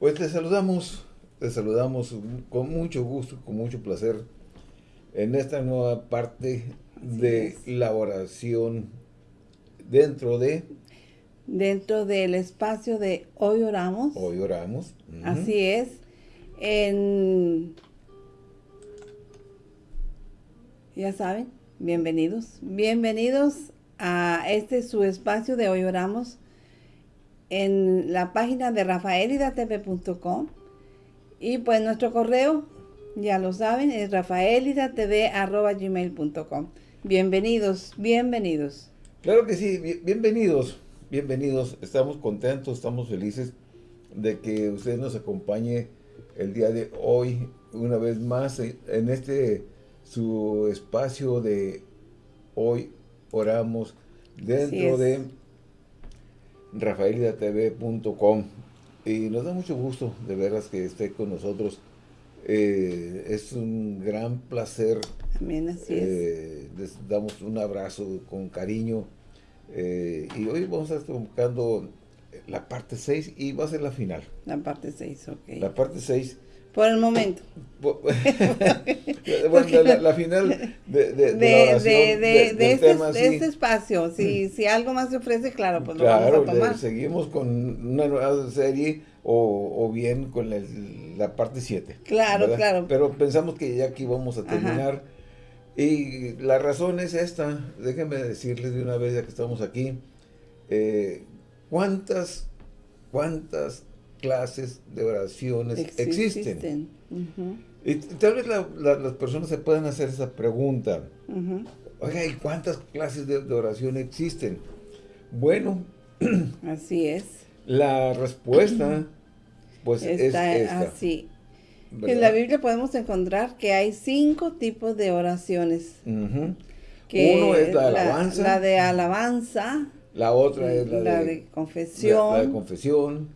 Pues te saludamos, te saludamos con mucho gusto, con mucho placer en esta nueva parte de la oración dentro de... Dentro del espacio de Hoy Oramos. Hoy Oramos. Así es. En... Ya saben, bienvenidos. Bienvenidos a este su espacio de Hoy Oramos en la página de rafaelidatv.com y pues nuestro correo, ya lo saben, es rafaelidatv.gmail.com. Bienvenidos, bienvenidos. Claro que sí, bienvenidos, bienvenidos. Estamos contentos, estamos felices de que usted nos acompañe el día de hoy, una vez más, en este su espacio de Hoy Oramos, dentro de rafaelidatv.com y nos da mucho gusto de veras que esté con nosotros. Eh, es un gran placer. También así es. Eh, les damos un abrazo con cariño. Eh, y hoy vamos a estar buscando la parte 6 y va a ser la final. La parte 6, ok. La parte 6 por el momento. bueno, la, final de, de, de, de, este, este, espacio. Si, si algo más se ofrece, claro, pues lo vamos a tomar. seguimos con una nueva serie o, o bien con la parte 7. Claro, claro. Pero pensamos que ya aquí vamos a terminar. Y la razón es esta. Déjenme decirles de una vez ya que estamos aquí. Eh, ¿Cuántas, cuántas clases de oraciones existen. Y tal vez las personas se puedan hacer esa pregunta. Oiga, ¿y cuántas clases de, oración existen? Bueno. Así es. La respuesta, pues es esta. así. En la Biblia podemos encontrar que hay cinco tipos de oraciones. Uno es la alabanza. La, de alabanza. La otra es la, de, confesión. la de confesión.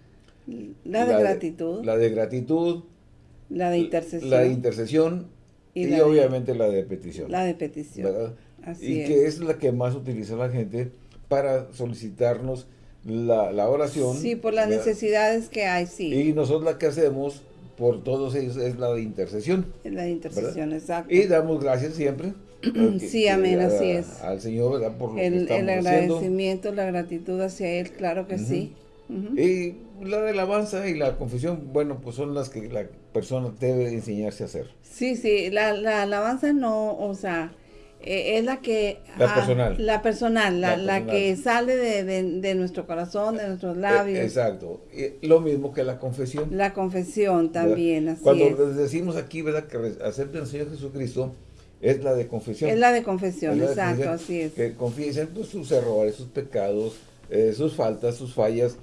La de gratitud. la de gratitud. La de intercesión. La de intercesión. Y, obviamente la de petición. La de petición. Así y que es la que más utiliza la gente para solicitarnos la, la oración. Sí, por las necesidades que hay, sí. Y nosotros la que hacemos por todos ellos es la de intercesión. Es la de intercesión, exacto. Y damos gracias siempre. sí, amén, así es. Al Señor, ¿verdad? Por el, el agradecimiento, la gratitud hacia Él, claro que sí. Y la de alabanza y la confesión, bueno, pues son las que la persona debe enseñarse a hacer. Sí, sí, la, alabanza no, o sea, e, es la que... La ah, personal. La personal, la, que sale de, nuestro corazón, de nuestros labios. exacto. lo mismo que la confesión. La confesión también, así Cuando decimos aquí, ¿verdad? Que acepten al Señor Jesucristo, es la de confesión. Es la de confesión, exacto, así es. Que confiesen pues, sus errores, sus pecados, eh, sus faltas, sus fallas,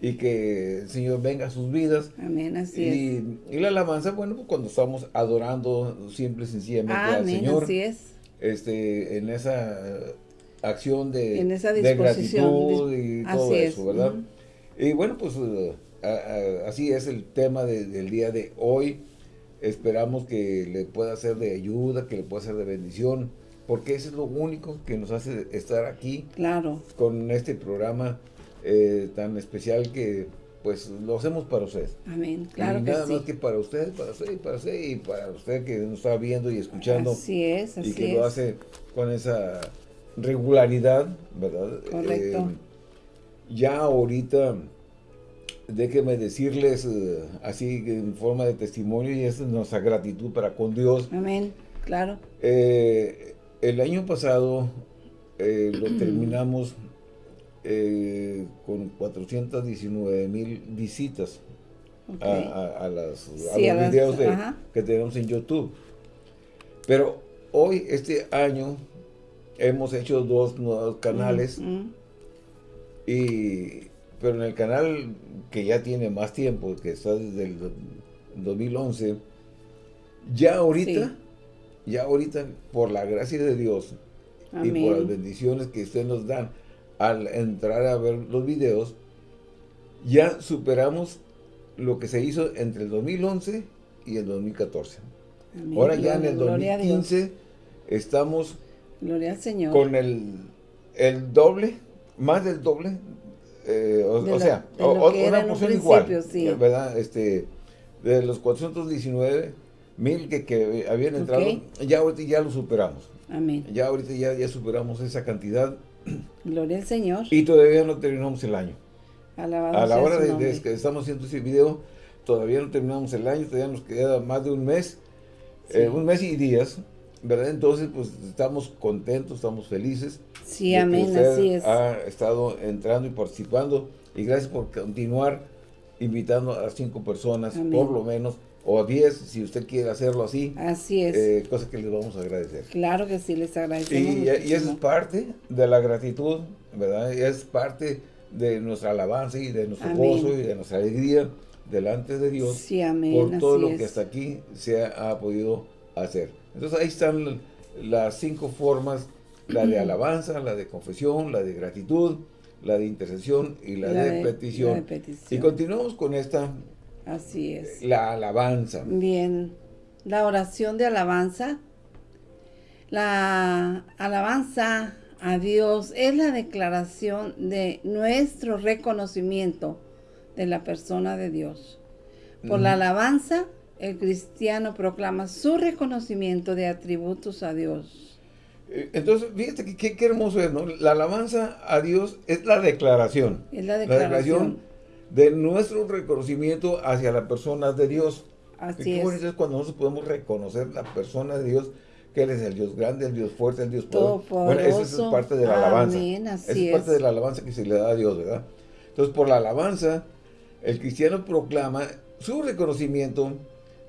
y que el Señor venga a sus vidas. Amén, así y, es. Y la alabanza, bueno, pues cuando estamos adorando simple y sencillamente al Señor. así es. Este, en esa acción de, en esa de gratitud y todo eso, ¿verdad? Y bueno, pues así es el tema del día de hoy. Esperamos que le pueda ser de ayuda, que le pueda ser de bendición, porque eso es lo único que nos hace estar aquí. Claro. Con este programa eh, tan especial que pues lo hacemos para usted. Amén, claro y nada más que para usted, para usted y para usted y para usted que nos está viendo y escuchando. Así es, así Y que lo hace con esa regularidad, ¿verdad? Correcto. Eh, ya ahorita, déjenme decirles eh, así en forma de testimonio y es nuestra gratitud para con Dios. Amén, claro. el año pasado lo terminamos eh, con 419 mil visitas a, las, los videos que tenemos en YouTube. Pero hoy, este año, hemos hecho dos nuevos canales. y Pero en el canal que ya tiene más tiempo, que está desde el 2011, ya ahorita, ya ahorita, por la gracia de Dios y por las bendiciones que ustedes nos dan, al entrar a ver los videos, ya superamos lo que se hizo entre el 2011 y el 2014. Ahora ya en el 2015 estamos Gloria al Señor. con el, el doble, más del doble eh, o, sea, una porción igual, ¿verdad? Este, de los 419 mil que, que habían entrado, ya ahorita ya lo superamos. Amén. Ya ahorita ya, ya superamos esa cantidad. Gloria al Señor. Y todavía no terminamos el año. Alabado a la hora de, que estamos haciendo ese video, todavía no terminamos el año, todavía nos queda más de un mes, eh, un mes y días, ¿verdad? Entonces, pues estamos contentos, estamos felices. Sí, amén, así es. Ha estado entrando y participando y gracias por continuar invitando a cinco personas, por lo menos, o a diez, si usted quiere hacerlo así. Así es. Eh, cosa que les vamos a agradecer. Claro que sí, les agradecemos Y, y eso es parte de la gratitud, ¿verdad? Y es parte de nuestra alabanza y de nuestro gozo y de nuestra alegría delante de Dios sí, amén, por todo lo que hasta aquí se ha, podido hacer. Entonces ahí están las cinco formas, la de alabanza, la de confesión, la de gratitud, la de intercesión y la, de, petición. Y continuamos con esta. Así es. La alabanza. Bien. La oración de alabanza. La alabanza a Dios es la declaración de nuestro reconocimiento de la persona de Dios. Por la alabanza, el cristiano proclama su reconocimiento de atributos a Dios. Eh, entonces, fíjate que qué hermoso es, ¿no? La alabanza a Dios es la declaración. Es la declaración. De nuestro reconocimiento hacia la persona de Dios. Así qué bonito es cuando nosotros podemos reconocer la persona de Dios que Él es el Dios grande, el Dios fuerte, el Dios poderoso. Bueno, esa es parte de la alabanza. esa es parte de la alabanza que se le da a Dios, ¿verdad? Entonces, por la alabanza, el cristiano proclama su reconocimiento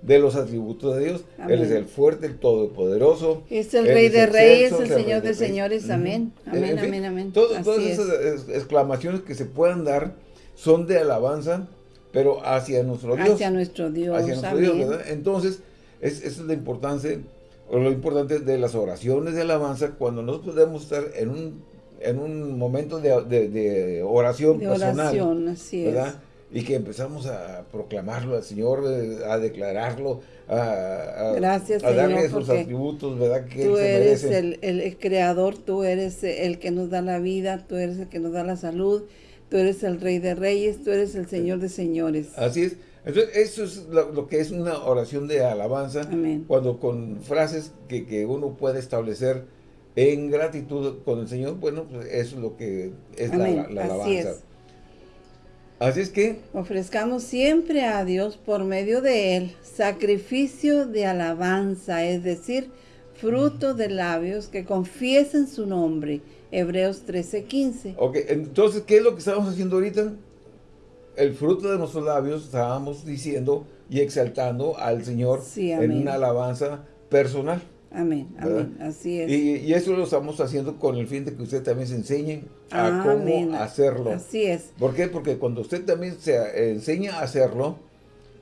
de los atributos de Dios. Él es el fuerte, el todopoderoso. Es el rey de reyes, el, señor de señores. Amén. Amén, amén, amén. todas esas exclamaciones que se puedan dar son de alabanza, pero hacia nuestro Dios. Hacia nuestro Dios. Hacia nuestro Dios, ¿verdad? Entonces, esa es la importancia lo importante de las oraciones de alabanza, cuando nosotros podemos estar en un, en un momento de, oración oración de Oración, así ¿verdad? Y que empezamos a proclamarlo al Señor, a declararlo, a, Gracias, darle sus atributos, ¿verdad? Que tú eres el, el, creador, tú eres el que nos da la vida, tú eres el que nos da la salud, tú eres el rey de reyes, tú eres el Señor de señores. Así es. Entonces, eso es lo, que es una oración de alabanza. Cuando con frases que, uno puede establecer en gratitud con el Señor, bueno, pues eso es lo que es la, alabanza. Así es. Así es que... Ofrezcamos siempre a Dios por medio de Él sacrificio de alabanza, es decir, fruto de labios que confiesen su nombre. Hebreos 13:15. Ok, entonces, ¿qué es lo que estamos haciendo ahorita? el fruto de nuestros labios estábamos diciendo y exaltando al Señor en una alabanza personal. Amén, amén, así es. Y, eso lo estamos haciendo con el fin de que usted también se enseñe a cómo hacerlo. Así es. ¿Por qué? Porque cuando usted también se enseña a hacerlo,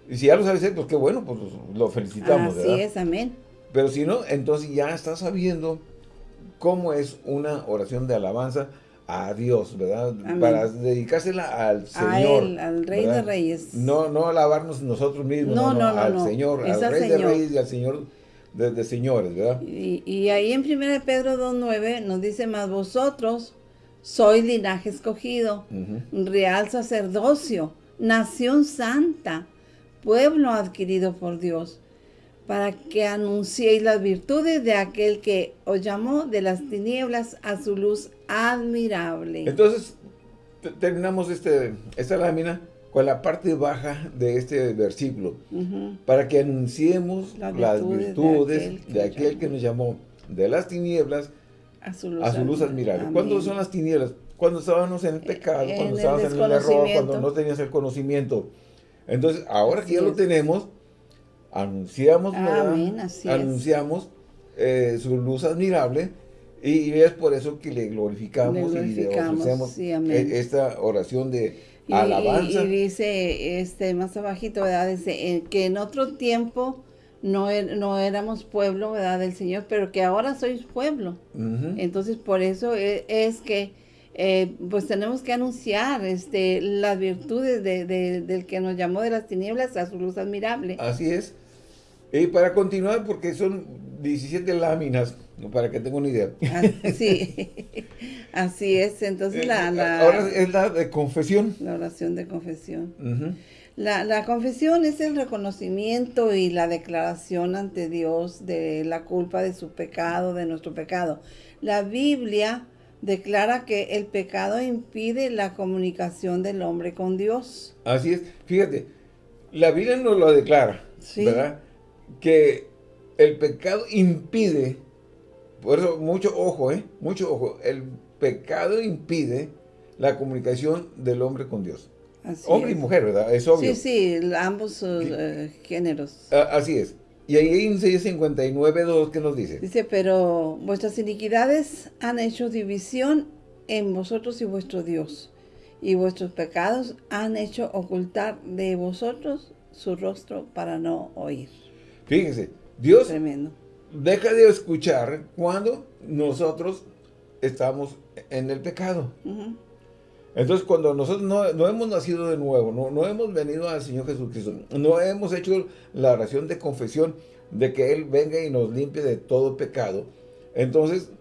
y si ya lo sabe hacer, pues qué bueno, pues lo felicitamos, Así es, amén. Pero si no, entonces ya está sabiendo cómo es una oración de alabanza, a Dios, ¿verdad? Para dedicársela al Señor. A Él, al Rey de Reyes. No, no alabarnos nosotros mismos, no, no, no, al Señor, al Rey de Reyes y al Señor de, señores, ¿verdad? Y, y, ahí en 1 Pedro 2.9 nos dice, más vosotros sois linaje escogido, real sacerdocio, nación santa, pueblo adquirido por Dios para que anunciéis las virtudes de aquel que os llamó de las tinieblas a su luz admirable. Entonces, terminamos este, esta lámina con la parte baja de este versículo, para que anunciemos las virtudes, de, aquel, que nos llamó de las tinieblas a su luz, admirable. ¿Cuándo son las tinieblas? Cuando estábamos en el pecado, cuando estábamos en el error, cuando no tenías el conocimiento. Entonces, ahora que ya lo tenemos, anunciamos, anunciamos eh, su luz admirable y, es por eso que le glorificamos, y le ofrecemos e, esta oración de alabanza. Y, dice este más abajito, ¿verdad? Dice eh, que en otro tiempo no, er, no éramos pueblo, ¿verdad? Del Señor, pero que ahora sois pueblo. Entonces, por eso e, es, que eh, pues tenemos que anunciar este, las virtudes de, del que nos llamó de las tinieblas a su luz admirable. Así es. Y para continuar, porque son 17 láminas, para que tenga una idea. Sí, así es. Entonces Eh, la, la- Ahora es la de confesión. la oración de confesión. La, la confesión es el reconocimiento y la declaración ante Dios de la culpa de su pecado, de nuestro pecado. La Biblia declara que el pecado impide la comunicación del hombre con Dios. Así es. Fíjate, la Biblia nos lo declara, Sí. ¿verdad? Que el pecado impide, por eso mucho ojo, ¿eh? Mucho ojo. El pecado impide la comunicación del hombre con Dios. Así Hombre es. y mujer, ¿verdad? Es obvio. Sí, sí, ambos eh, géneros. A- Así es. Y ahí en Isaías 59.2, ¿qué nos dice? Dice, pero vuestras iniquidades han hecho división en vosotros y vuestro Dios, y vuestros pecados han hecho ocultar de vosotros su rostro para no oír. Fíjense, Dios Tremendo. deja de escuchar cuando nosotros estamos en el pecado. Entonces, cuando nosotros no, no hemos nacido de nuevo, no, no hemos venido al Señor Jesucristo, no hemos hecho la oración de confesión de que Él venga y nos limpie de todo pecado, entonces,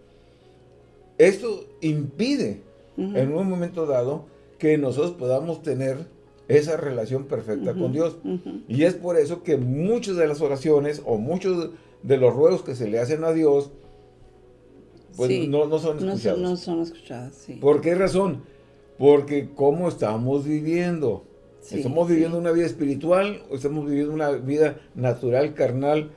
esto impide en un momento dado que nosotros podamos tener esa relación perfecta con Dios. Y es por eso que muchas de las oraciones o muchos de los ruegos que se le hacen a Dios, pues Sí. no, no son No escuchados. no son sí. ¿Por qué razón? Porque cómo estamos viviendo. Sí, ¿Estamos viviendo una vida espiritual o estamos viviendo una vida natural, carnal,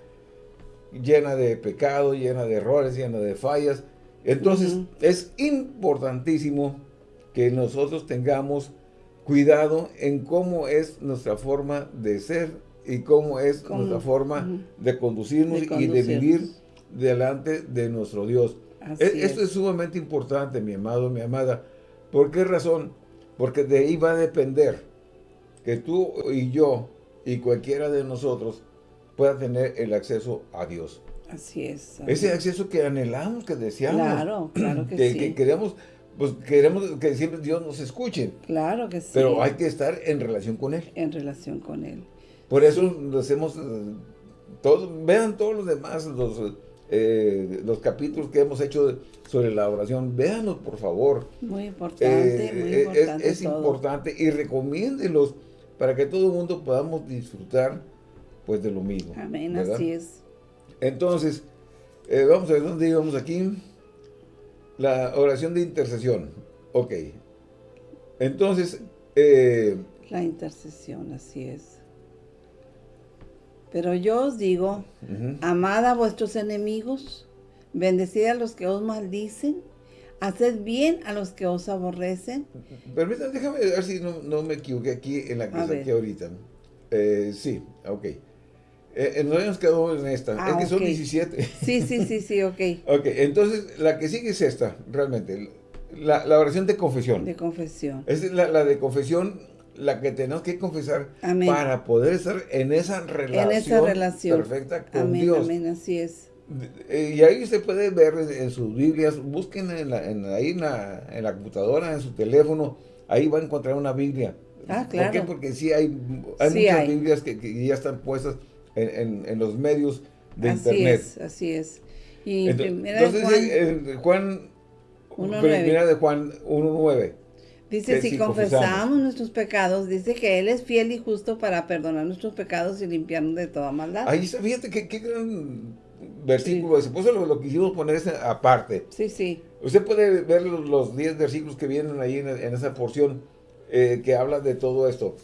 llena de pecado, llena de errores, llena de fallas? Entonces, es importantísimo que nosotros tengamos cuidado en cómo es nuestra forma de ser y cómo es Cómo, nuestra forma de conducirnos De y de vivir delante de nuestro Dios. Así E- Esto es. es sumamente importante, mi amado, mi amada. ¿Por qué razón? Porque de ahí va a depender que tú y yo y cualquiera de nosotros pueda tener el acceso a Dios. Así es. Ese acceso que anhelamos, que deseamos. Claro, claro que, que, sí. que queremos, pues queremos que siempre Dios nos escuche. Claro que sí. Pero hay que estar en relación con Él. En relación con Él. Por eso lo hacemos, eh, todos, vean todos los demás, los, eh, los capítulos que hemos hecho sobre la oración, véanlos por favor. Muy importante, Eh, muy importante es, es todo. importante y recomiéndelos para que todo el mundo podamos disfrutar pues de lo mismo. Amén, ¿verdad? así es. Entonces, eh, vamos a ver dónde íbamos aquí. La oración de intercesión. Ok. Entonces, eh, La intercesión, así es. Pero yo os digo, ujú. amad a vuestros enemigos, bendecid a los que os maldicen, haced bien a los que os aborrecen. Permítanme, déjame ver si no, no me equivoqué aquí en la que saqué ahorita. Eh, sí, ok. Eh, eh, nos quedado en esta. Ah, es que son ok. 17. Sí, sí, sí, sí, ok. ok, entonces la que sigue es esta, realmente. La, la oración de confesión. De confesión. Es la, la de confesión, la que tenemos que confesar Amén. para poder estar en esa relación, En esa relación. perfecta con Amén, Dios. amén, así es. Eh, Y ahí usted puede ver en, sus Biblias, busquen en la, en, ahí en la, en la computadora, en su teléfono, ahí va a encontrar una Biblia. Ah, ¿Por claro. qué? Porque sí hay, hay Sí muchas hay. Biblias que, que ya están puestas en, en- en los medios de así Internet. es, así es. Y Ento- primera de Entonces, Juan, eh, primera de Juan 1.9. dice, si si confesamos confesamos. nuestros pecados, dice que Él es fiel y justo para perdonar nuestros pecados y limpiarnos de toda maldad. Ahí está, fíjate qué, qué gran versículo ese. Por eso lo, lo quisimos poner aparte. Sí, sí, Usted puede ver los, los 10 versículos que vienen ahí en, en esa porción eh, que habla de todo esto.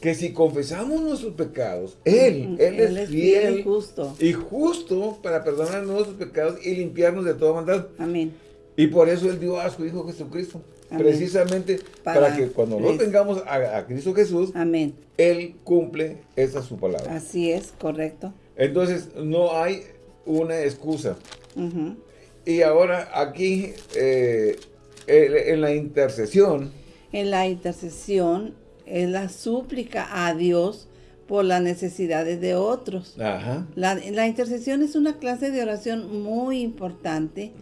Que si confesamos nuestros pecados, Él, Ujú, Él, es fiel y justo. y justo para perdonar nuestros pecados y limpiarnos de toda maldad. Amén. Y por eso Él dio a su Hijo Jesucristo. Amén. Precisamente para, Para- que cuando nosotros es- vengamos a, a Cristo Jesús, Amén. Él cumple esa su palabra. Así es, correcto. Entonces, no hay una excusa. Y ahora aquí, eh, en la intercesión, En la intercesión es la súplica a Dios por las necesidades de otros. ajá, La, la intercesión es una clase de oración muy importante,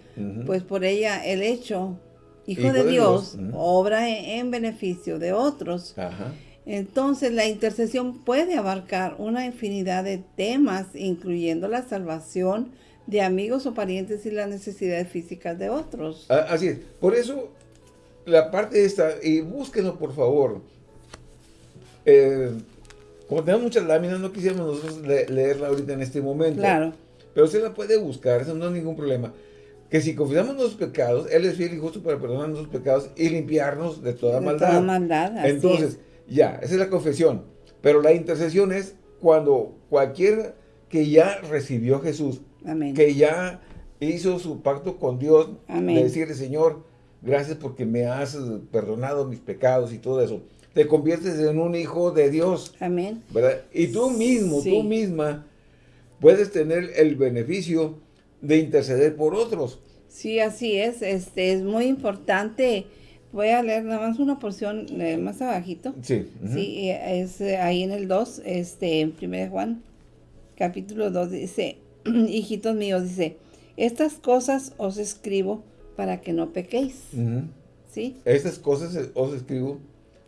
pues por ella el hecho, Hijo, Hijo de, de Dios, obra en, en beneficio de otros. ajá, Entonces, la intercesión puede abarcar una infinidad de temas, incluyendo la salvación de amigos o parientes y las necesidades físicas de otros. Así es. Por eso, la parte esta, y búsquenlo por favor. Eh, como tenemos muchas láminas, no quisiéramos nosotros leerla ahorita en este momento. Claro. Pero usted la puede buscar, eso no es ningún problema. Que si confesamos nuestros pecados, Él es fiel y justo para perdonar nuestros pecados y limpiarnos de toda de maldad. Toda maldad, Entonces, ya, esa es la confesión. Pero la intercesión es cuando cualquier que ya recibió a Jesús, que ya hizo su pacto con Dios, de decirle, Señor, gracias porque me has perdonado mis pecados y todo eso. Te conviertes en un hijo de Dios. Amén. ¿verdad? Y tú mismo, tú misma, puedes tener el beneficio de interceder por otros. Sí, así es. Este es muy importante Voy a leer nada más una porción eh, más abajito. Sí. Sí, es eh, ahí en el 2, este, en 1 Juan, capítulo 2, dice, hijitos míos, dice, estas cosas os escribo para que no pequéis. ¿Sí? Estas cosas os escribo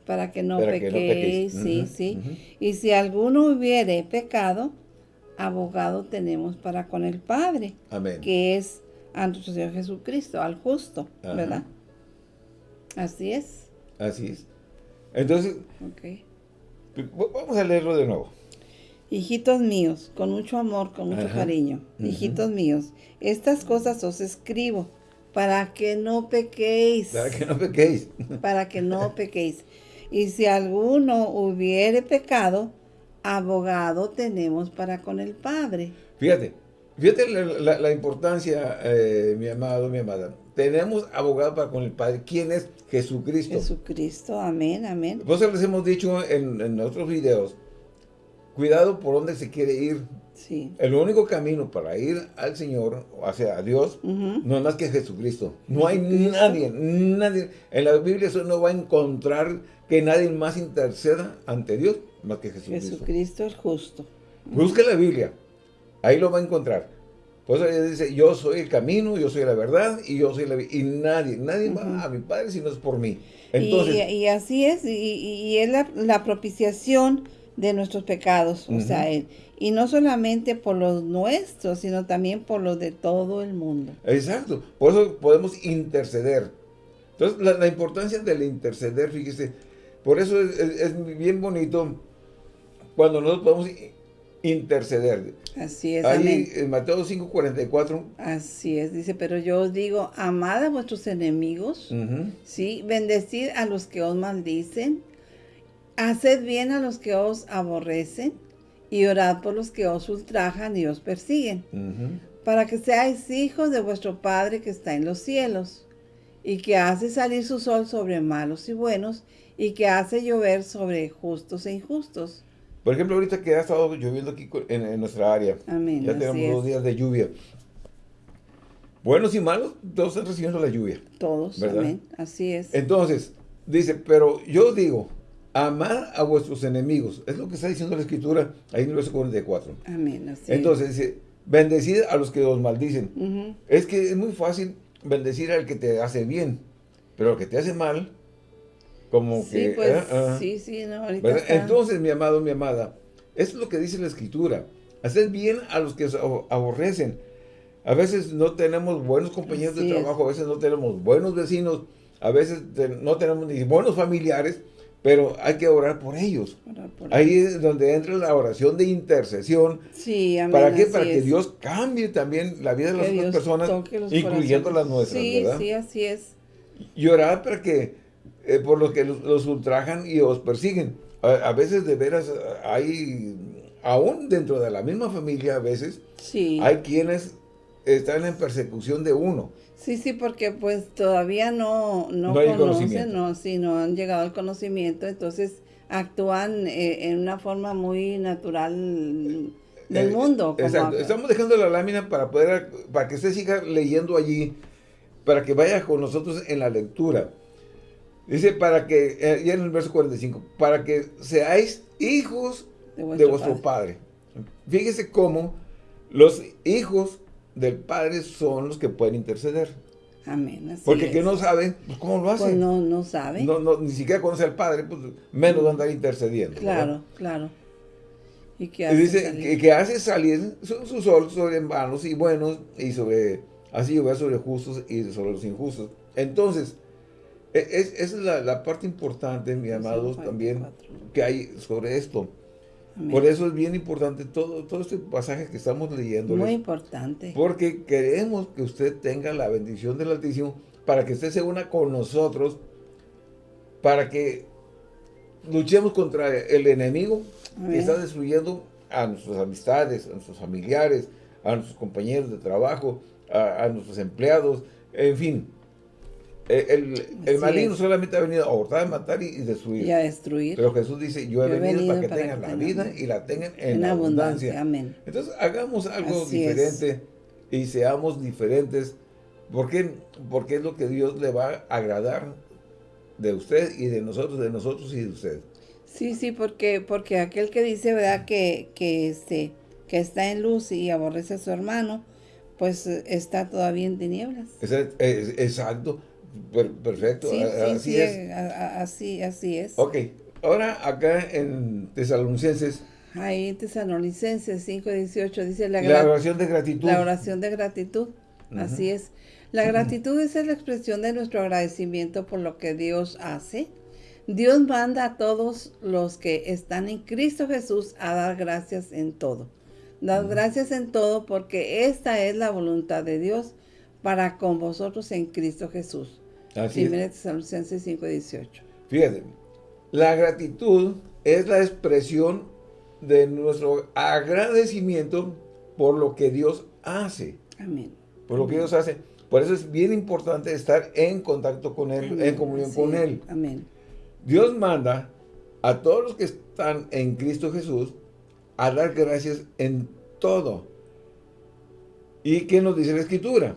para que no, pequéis, sí, sí. Y si alguno hubiere pecado, abogado tenemos para con el Padre. Amén. Que es a nuestro Señor Jesucristo, al justo, ¿verdad? Así es. Así es. Entonces, vamos a leerlo de nuevo. Hijitos míos, con mucho amor, con mucho cariño. Hijitos míos, estas cosas os escribo para que no pequéis. Para que no pequéis. para que no pequéis. Y si alguno hubiere pecado, abogado tenemos para con el Padre. Fíjate, fíjate la, importancia, eh, mi amado, mi amada. Tenemos abogado para con el Padre. ¿Quién es? Jesucristo. Jesucristo, amén, amén. Pues les hemos dicho en, otros videos, cuidado por dónde se quiere ir. Sí. El único camino para ir al Señor, o sea, a Dios, no es más que Jesucristo. No hay nadie, nadie. En la Biblia eso no va a encontrar que nadie más interceda ante Dios más que Jesucristo. Jesucristo es justo. Busque la Biblia, ahí lo va a encontrar. Pues ella dice, yo soy el camino, yo soy la verdad y yo soy la vida. Y nadie, nadie va a mi Padre si no es por mí. Entonces, y, así es, y, es la, propiciación de nuestros pecados, o sea, y no solamente por los nuestros, sino también por los de todo el mundo. Exacto, por eso podemos interceder. Entonces, la, importancia del interceder, fíjese, por eso es, es bien bonito cuando nosotros podemos interceder. Así es. Ahí en Mateo 5:44. Así es, dice, pero yo os digo, amad a vuestros enemigos, ¿sí? Bendecid a los que os maldicen, haced bien a los que os aborrecen, y orad por los que os ultrajan y os persiguen, para que seáis hijos de vuestro Padre que está en los cielos, y que hace salir su sol sobre malos y buenos, y que hace llover sobre justos e injustos. Por ejemplo, ahorita que ha estado lloviendo aquí en, nuestra área. Amén, ya tenemos dos días de lluvia. Buenos y malos, todos están recibiendo la lluvia. Todos, amén. Así es. Entonces, dice, pero yo digo, amar a vuestros enemigos. Es lo que está diciendo la Escritura ahí en el verso 44. Amén, así Entonces dice, bendecid a los que os maldicen. Es que es muy fácil bendecir al que te hace bien, pero al que te hace mal, como sí, que... Pues, ah, sí, sí, no, ahorita Entonces, mi amado, mi amada, es lo que dice la Escritura. Haced bien a los que os aborrecen. A veces no tenemos buenos compañeros de trabajo, a veces no tenemos buenos vecinos, a veces no tenemos ni buenos familiares, pero hay que orar por ellos. Ahí es donde entra la oración de intercesión. Sí, amén, ¿Para qué? Para que Dios cambie también la vida de las otras personas, incluyendo las nuestras, sí, Sí, así es. Y orar para que eh, por los que los, ultrajan y os persiguen. A, veces de veras hay, aún dentro de la misma familia a veces, sí. hay quienes están en persecución de uno. Sí, sí, porque pues todavía no, no, conocen, no, sí, no han llegado al conocimiento, entonces actúan eh, en una forma muy natural del eh, mundo. exacto, estamos dejando la lámina para poder, para que usted siga leyendo allí, para que vaya con nosotros en la lectura. Dice, para que, eh, ya en el verso 45, para que seáis hijos de vuestro, padre. Fíjese cómo los hijos del Padre son los que pueden interceder. Amén. Así Porque es. que no sabe, pues ¿cómo lo hace? Pues no, no sabe. No, no, ni siquiera conoce al Padre, pues menos va a andar intercediendo. ¿verdad? claro, claro. ¿Y qué Y hace dice salir? que, que hace salir su, su sol sobre malos y buenos y sobre, así llover sobre justos y sobre los injustos. Entonces, e- es, esa es la, la parte importante, mi amados, también, 44. que hay sobre esto. Amén. Por eso es bien importante todo, todo este pasaje que estamos leyendo. Muy importante. Porque queremos que usted tenga la bendición del Altísimo para que usted se una con nosotros, para que luchemos contra el enemigo que está destruyendo a nuestras amistades, a nuestros familiares, a nuestros compañeros de trabajo, a, a nuestros empleados, en fin. Eh, El, el maligno es. solamente ha venido a abortar, matar y, y destruir. Y a destruir. Pero Jesús dice, yo he, Yo he venido, para que para tengan que la tengan vida y la tengan en, en abundancia. abundancia. Amén. Entonces, hagamos algo Así es. diferente y seamos diferentes. ¿Por qué? Porque es lo que Dios le va a agradar de usted y de nosotros, de nosotros y de usted. Sí, sí, porque, porque aquel que dice, ¿verdad? Que, que, este, que está en luz y aborrece a su hermano, pues eh, está todavía en tinieblas. Es- es- exacto, Per- perfecto, Sí, así sí, es. así, así es. Ok, ahora acá en Tesalonicenses, Ahí en Tesalonicenses 5.18 dice la, oración de gratitud. la oración de gratitud. Así es. La gratitud es la expresión de nuestro agradecimiento por lo que Dios hace. Dios manda a todos los que están en Cristo Jesús a dar gracias en todo. Dar gracias en todo porque esta es la voluntad de Dios para con vosotros en Cristo Jesús. Así es. 1 Tesalonicenses 5.18. Fíjate, la gratitud es la expresión de nuestro agradecimiento por lo que Dios hace. Amén. Por lo que Dios hace. Por eso es bien importante estar en contacto con Él, en comunión con es. Él. Amén. Dios manda a todos los que están en Cristo Jesús a dar gracias en todo. ¿Y qué nos dice la Escritura?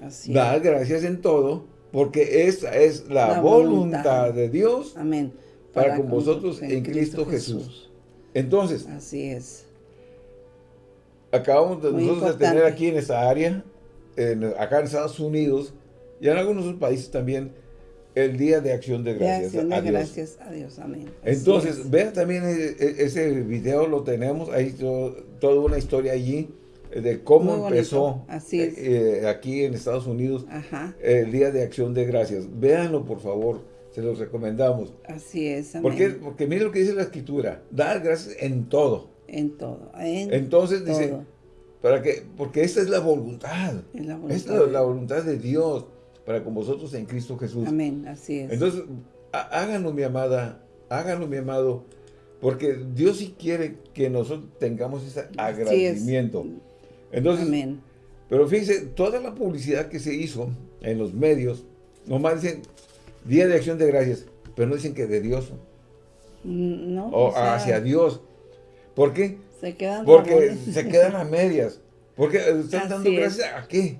Así Dar es. gracias en todo, porque esa es la, La voluntad. voluntad. de Dios Amén. para con vosotros en Cristo Jesús. Entonces, Así es. acabamos de Muy nosotros de tener aquí en esta área, en- acá en Estados Unidos y en algunos otros países también, el Día de Acción de De Gracias. acción de a Dios. gracias a Dios. Amén. Así Entonces, es. vean también e- e- ese video, lo tenemos, ahí to- toda una historia allí eh, de cómo empezó Así es. eh, eh, aquí en Estados Unidos Ajá. el Día de Acción de Gracias. Véanlo, por favor, se los recomendamos. Así es. Amén. ¿Por qué? Porque mire lo que dice la Escritura, dar gracias en todo. En todo. En Entonces dice, para que, porque esta es la voluntad, Es la esta voluntad es la, voluntad de Dios para con vosotros en Cristo Jesús. Amén. Así es. Entonces, há- háganlo, mi amada, háganlo, mi amado, porque Dios sí quiere que nosotros tengamos ese agradecimiento. Entonces, Amén. pero fíjense, toda la publicidad que se hizo en los medios, nomás dicen Día de Acción de Gracias, pero no dicen que de Dios Mm, No. o o sea, hacia Dios. ¿Por qué? Se quedan Porque se quedan a medias. Porque están dando es. gracias a qué?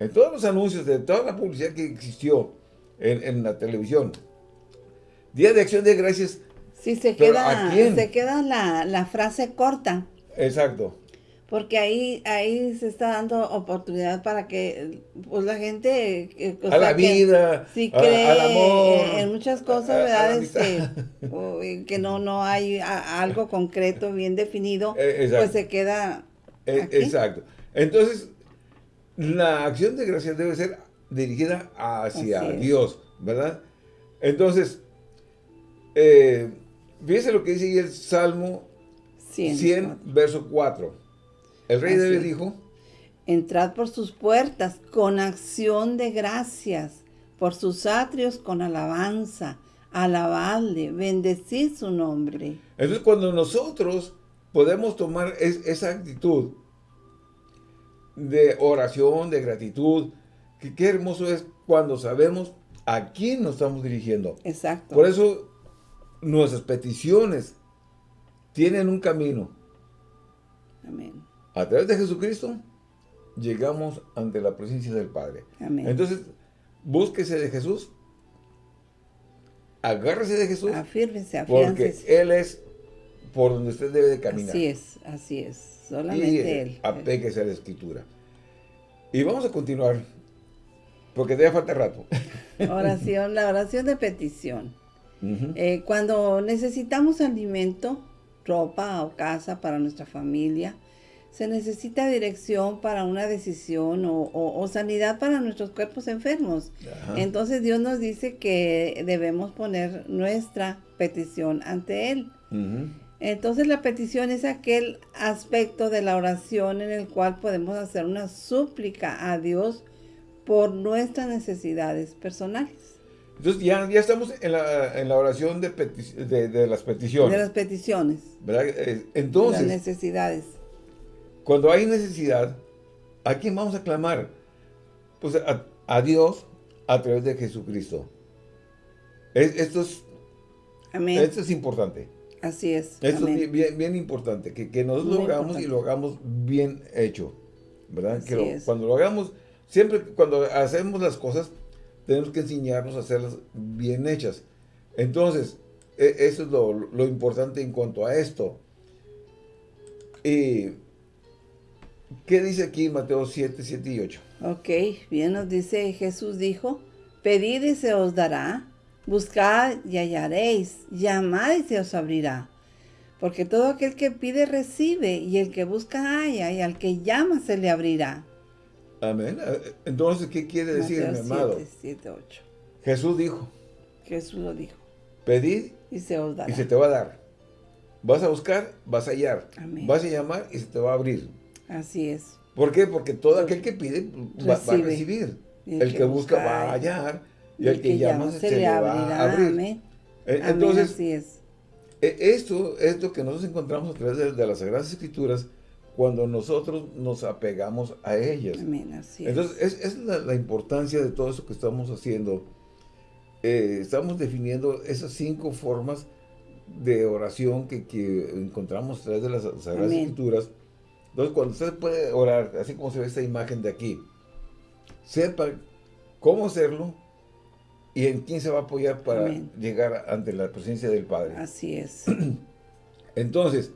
En todos los anuncios, de toda la publicidad que existió en, en la televisión, Día de Acción de Gracias, Sí, se queda, ¿a quién? se queda la, la frase corta. exacto. Porque ahí, ahí se está dando oportunidad para que pues la gente eh, a sea, la vida, si a- cree al amor. en- muchas cosas, a- a ¿verdad? amistad. Este, que no, no hay a- algo concreto, bien definido, Eh, exacto. pues se queda Eh, exacto. Entonces, la acción de gracias debe ser dirigida hacia. Dios, ¿verdad? Entonces, eh, fíjese lo que dice ahí el Salmo 100. 100, verso 4. El rey Así David dijo, Entrad por sus puertas con acción de gracias, por sus atrios con alabanza, alabadle, bendecid su nombre. entonces cuando nosotros podemos tomar es- esa actitud de oración, de gratitud, que qué hermoso es cuando sabemos a quién nos estamos dirigiendo. Exacto. Por eso nuestras peticiones tienen un camino. Amén. A través de Jesucristo llegamos ante la presencia del Padre. Amén. Entonces, búsquese de Jesús, agárrese de Jesús, Afírmese, porque. Él es por donde usted debe de caminar. Así es, así es. Y Solamente eh, Él. apéguese a la Escritura. Y vamos a continuar Porque todavía falta rato. Oración, la oración de petición. Eh, cuando necesitamos alimento, ropa o casa para nuestra familia, se necesita dirección para una decisión o, sanidad para nuestros cuerpos enfermos. Entonces Dios nos dice que debemos poner nuestra petición ante Él. Entonces la petición es aquel aspecto de la oración en el cual podemos hacer una súplica a Dios por nuestras necesidades personales. Entonces ya, ya estamos en la, en la oración de, de, las peticiones. De las peticiones. ¿Verdad? Eh, entonces. Las necesidades. Cuando hay necesidad, ¿a quién vamos a clamar? Pues a, Dios a través de Jesucristo. esto es. Amén. Esto es importante. Así es. Esto es bien, bien, importante. Que, que nosotros lo hagamos y lo hagamos bien hecho. ¿Verdad? que cuando lo hagamos, siempre cuando hacemos las cosas tenemos que enseñarnos a hacerlas bien hechas. Entonces, e, eso es lo, importante en cuanto a esto. ¿Qué dice aquí Mateo 7, 7 y 8? Ok, bien nos dice, Jesús dijo, pedid y se os dará, buscad y hallaréis, llamad y se os abrirá. Porque todo aquel que pide recibe, y el que busca halla, y al que llama se le abrirá. Amén. Eh, entonces, ¿qué quiere decir, mi amado? 7, 8. Jesús dijo. Jesús lo dijo. Pedid y se os dará. Y se te va a dar. Vas a buscar, vas a hallar. Vas a llamar y se te va a abrir. Así es. ¿Por qué? Porque todo aquel que pide va, a recibir. El, que, busca, va a hallar. Y el, que, llama, se, le va a abrir. Amén. Eh, entonces, Así es. Eh, esto es lo que nosotros encontramos a través de las Sagradas Escrituras cuando nosotros nos apegamos a ellas. Entonces, es, es la, importancia de todo eso que estamos haciendo. Eh, estamos definiendo esas cinco formas de oración que, encontramos a través de las Sagradas Escrituras. Entonces, cuando usted puede orar, así como se ve esta imagen de aquí, sepa cómo hacerlo y en quién se va a apoyar para llegar ante la presencia del Padre. Así es. Entonces,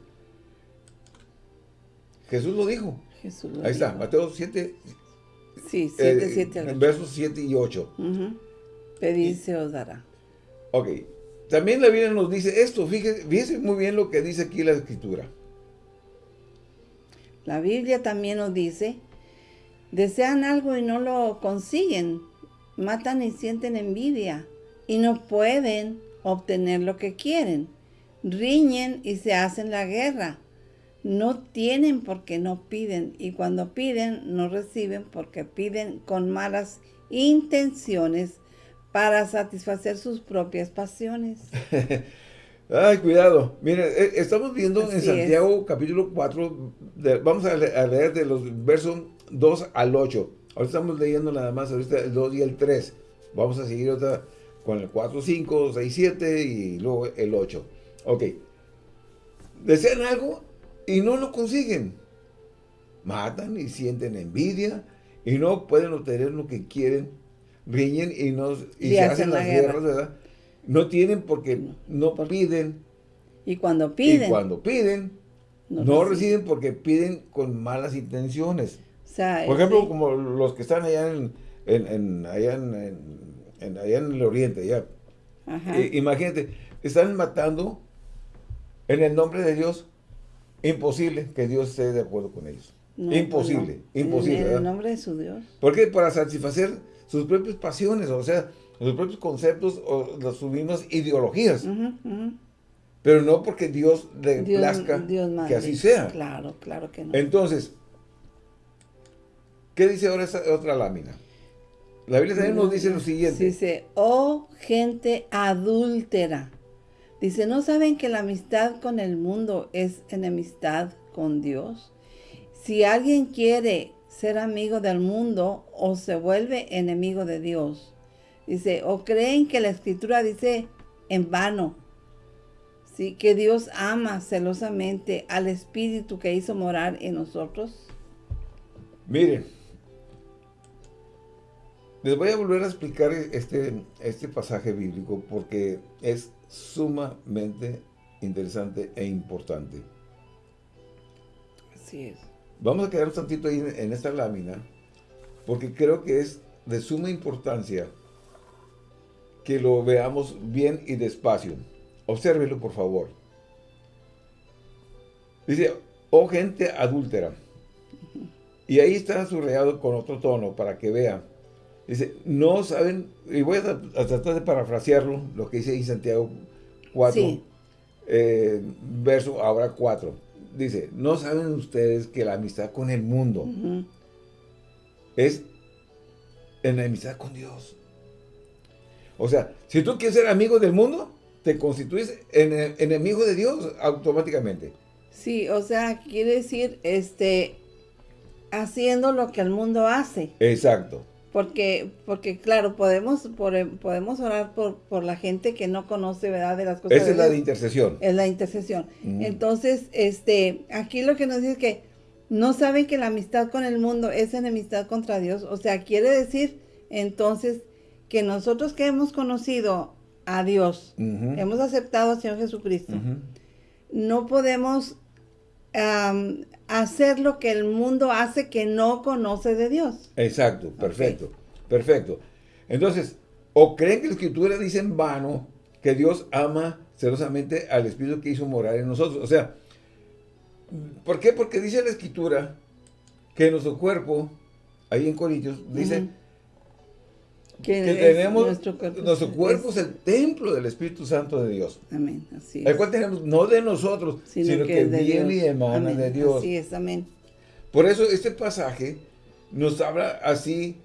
Jesús lo dijo. Jesús Ahí está, Mateo 7. Sí, 7, 7 8. Versos 7 y 8. Pedid se os dará. Ok. También la Biblia nos dice esto. Fíjese, fíjese muy bien lo que dice aquí la Escritura. La Biblia también nos dice, desean algo y no lo consiguen, matan y sienten envidia y no pueden obtener lo que quieren, riñen y se hacen la guerra no tienen porque no piden y cuando piden no reciben porque piden con malas intenciones para satisfacer sus propias pasiones. Ay, cuidado. Miren, eh, estamos viendo en Santiago capítulo 4, vamos a, leer de los versos 2 al 8. Ahora estamos leyendo nada más ahorita el 2 y el 3. Vamos a seguir otra con el 4, 5, 6, 7 y luego el 8. Ok. ¿Desean algo? y no lo consiguen. Matan y sienten envidia y no pueden obtener lo que quieren, riñen y, no, y, se hacen, las guerras, ¿verdad? No tienen porque no, piden. Y cuando piden. Y cuando piden, no, reciben porque piden con malas intenciones. Por ejemplo, como los que están allá en, en, allá en, allá en el oriente, ya. Eh, imagínate, están matando en el nombre de Dios Imposible que Dios esté de acuerdo con ellos. imposible, imposible. En el nombre de su Dios. Porque para satisfacer sus propias pasiones, o sea, sus propios conceptos o las, mismas ideologías. Pero no porque Dios le plazca que así sea. Claro, claro que no. Entonces, ¿qué dice ahora esta otra lámina? La Biblia también nos dice lo siguiente. Dice, oh gente adúltera Dice, ¿no saben que la amistad con el mundo es enemistad con Dios? Si alguien quiere ser amigo del mundo o se vuelve enemigo de Dios. Dice, o creen que la escritura dice en vano, ¿sí? que Dios ama celosamente al Espíritu que hizo morar en nosotros. Miren, les voy a volver a explicar este, este pasaje bíblico porque es sumamente interesante e importante. Así es. Vamos a quedar un tantito ahí en esta lámina, porque creo que es de suma importancia que lo veamos bien y despacio. Obsérvelo, por favor. Dice, oh gente adúltera. Y ahí está subrayado con otro tono para que vea. Dice, no saben, y voy a, tratar de parafrasearlo, lo que dice ahí Santiago 4, eh, verso ahora 4. Dice, no saben ustedes que la amistad con el mundo es enemistad con Dios. O sea, si tú quieres ser amigo del mundo, te constituyes en, enemigo de Dios automáticamente. Sí, o sea, quiere decir, este, haciendo lo que el mundo hace. Exacto. Porque, porque claro, podemos, podemos orar por, por la gente que no conoce, ¿verdad? De las cosas. Esa es la de intercesión. Es la intercesión. Mm. Entonces, este, aquí lo que nos dice es que no saben que la amistad con el mundo es enemistad contra Dios. O sea, quiere decir, entonces, que nosotros que hemos conocido a Dios, hemos aceptado al Señor Jesucristo, no podemos hacer lo que el mundo hace que no conoce de Dios. Exacto, perfecto, perfecto. Entonces, o creen que la Escritura dice en vano que Dios ama celosamente al Espíritu que hizo morar en nosotros. O sea, ¿por qué? Porque dice la Escritura que nuestro cuerpo, ahí en Corintios, dice que, tenemos nuestro cuerpo, es, el templo del Espíritu Santo de Dios. Amén, así es. El cual tenemos no de nosotros, sino, que, viene y emana de Dios. Así es, amén. Por eso este pasaje nos habla así,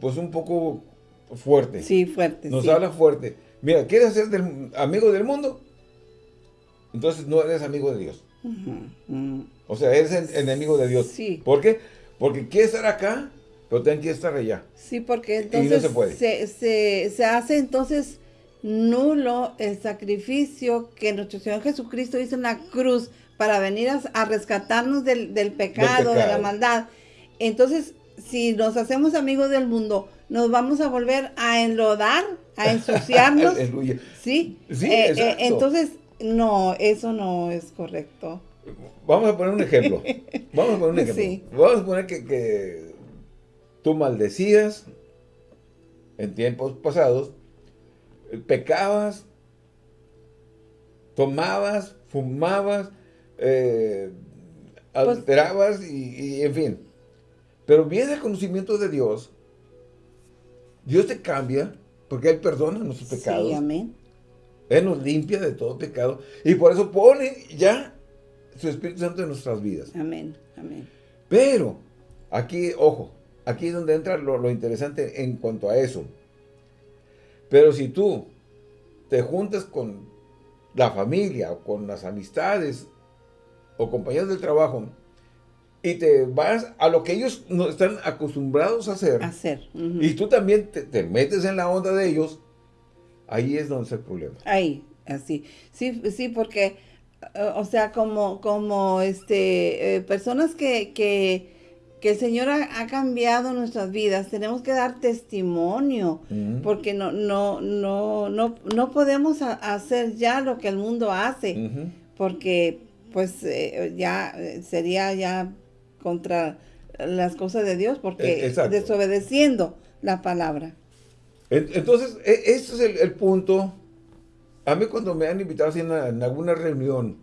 pues un poco fuerte. Sí, fuerte. Nos habla fuerte. Mira, ¿quieres ser amigo del mundo? Entonces no eres amigo de Dios. O sea, eres enemigo de Dios. Sí. ¿Por qué? Porque quieres estar acá, pero tienen que estar allá. Sí, porque entonces se, se, hace entonces nulo el sacrificio que nuestro Señor Jesucristo hizo en la cruz para venir a, rescatarnos del, pecado, de la maldad. Entonces, si nos hacemos amigos del mundo, nos vamos a volver a enlodar, a ensuciarnos. sí. sí eh, eh, entonces, no, eso no es correcto. Vamos a poner un ejemplo. Vamos a poner un ejemplo. Vamos a poner que tú maldecías en tiempos pasados, pecabas, tomabas, fumabas, eh, pues alterabas y, en fin. Pero viene el conocimiento de Dios, Dios te cambia porque Él perdona nuestros pecados. Sí, amén. Él nos limpia de todo pecado y por eso pone ya su Espíritu Santo en nuestras vidas. Amén, amén. Pero, aquí, ojo, Aquí es donde entra lo, interesante en cuanto a eso. Pero si tú te juntas con la familia o con las amistades o compañeros del trabajo y te vas a lo que ellos no están acostumbrados a hacer, hacer. y tú también te, metes en la onda de ellos, ahí es donde está el problema. Ahí, así. Sí, sí, porque, eh, o sea, como, como este, eh, personas que, que que el Señor ha, cambiado nuestras vidas, tenemos que dar testimonio, porque no, no, no, no, no podemos hacer ya lo que el mundo hace, porque pues eh, ya eh, sería ya contra las cosas de Dios, porque e, desobedeciendo la palabra. Entonces, este es el, punto. A mí cuando me han invitado en alguna reunión,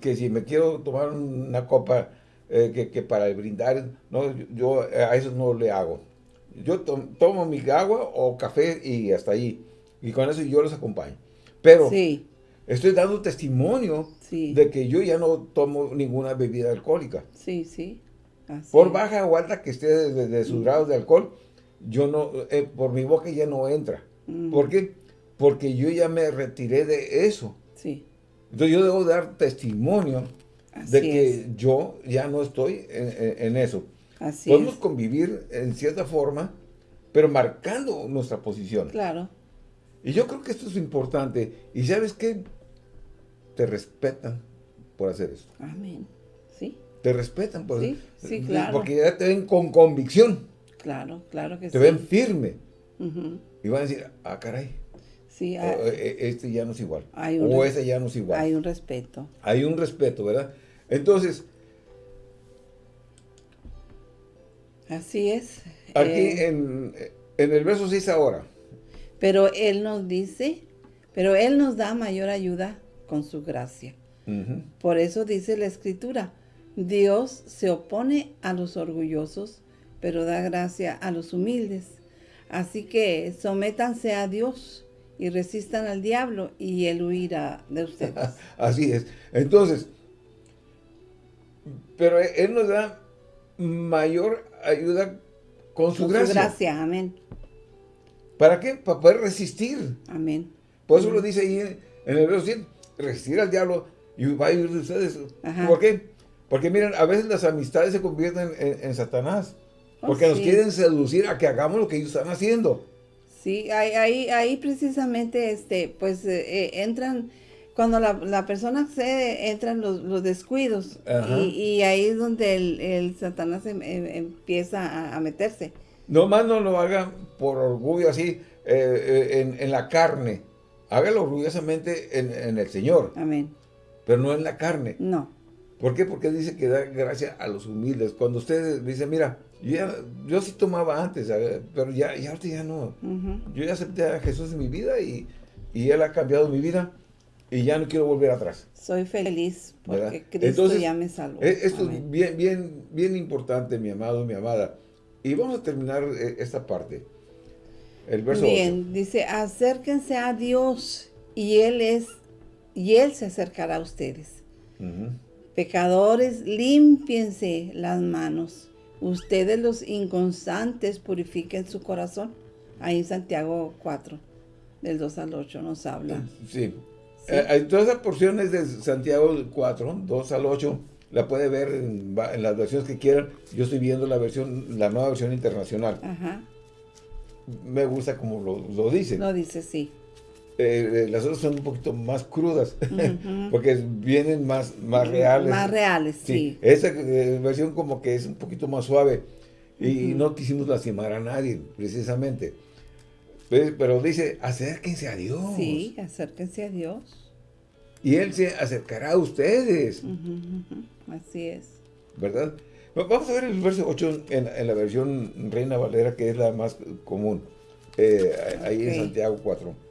que si me quiero tomar una copa, eh, que, para brindar, no, yo a eso no le hago. Yo tomo mi agua o café y hasta ahí. Y con eso yo los acompaño. Pero estoy dando testimonio de que yo ya no tomo ninguna bebida alcohólica. Sí, sí. por baja o alta que esté de, sus grados de alcohol, yo no, eh, por mi boca ya no entra. Mm. ¿Por qué? Porque yo ya me retiré de eso. Sí. Entonces yo debo dar testimonio de que yo ya no estoy en, eso. Podemos convivir en cierta forma, pero marcando nuestra posición. Claro. Y yo creo que esto es importante. Y ¿sabes qué? Te respetan por hacer eso. Amén. Sí. Te respetan por sí, Sí, claro. Porque ya te ven con convicción. Claro, claro que sí. Te ven firme. Y van a decir, ah, caray, Sí, hay, e, este ya no es igual. o ese ya no es igual. Hay un respeto. Hay un respeto, ¿verdad? Entonces... Así es. Aquí eh, En el verso 6 ahora. Pero Él nos dice, pero Él nos da mayor ayuda con su gracia. Por eso dice la Escritura, Dios se opone a los orgullosos, pero da gracia a los humildes. Así que sométanse a Dios y resistan al diablo y él huirá de ustedes. Así es. Entonces, pero Él nos da mayor ayuda con su gracia. Su gracia, amén. ¿Para qué? Para poder resistir. Amén. Por eso lo dice ahí en, el verso 100, resistir al diablo y va a huir de ustedes. ¿Por qué? Porque miren, a veces las amistades se convierten en, Satanás. Oh, porque nos quieren seducir a que hagamos lo que ellos están haciendo. Sí, ahí, ahí, precisamente, este, pues, eh, eh, entran, cuando la, persona accede, entran los, descuidos. Y, ahí es donde el, Satanás em, em, empieza a, meterse. No más no lo haga por orgullo así, eh, en, la carne. Hágalo orgullosamente en, en el Señor. Amén. Pero no en la carne. No. ¿Por qué? Porque dice que da gracia a los humildes. Cuando usted dice, mira, yo, sí tomaba antes, pero ya, ya ahorita ya no. Yo ya acepté a Jesús en mi vida y, Él ha cambiado mi vida y ya no quiero volver atrás. Soy feliz porque Cristo ya me salvó. E, esto es bien, bien, bien importante, mi amado, mi amada. Y vamos a terminar eh, esta parte. El verso Bien, dice, acérquense a Dios y Él es, y Él se acercará a ustedes. Pecadores, límpiense las manos. Ustedes los inconstantes purifiquen su corazón. Ahí en Santiago 4, del 2 al 8 nos habla. Sí. Eh, hay todas esas porciones de Santiago 4, 2 al 8, la puede ver en, las versiones que quieran. Yo estoy viendo la versión, la nueva versión internacional. Ajá. Me gusta como lo, lo dice. Lo dice, sí. Eh, las otras son un poquito más crudas, porque vienen más, más reales. Más reales, sí. Esa eh, versión como que es un poquito más suave y no quisimos lastimar a nadie, precisamente. Pero dice, acérquense a Dios. Sí, acérquense a Dios. Y Él se acercará a ustedes. Así es. ¿Verdad? Vamos a ver el verso 8 en, la versión Reina Valera, que es la más común. Eh, ahí en Santiago 4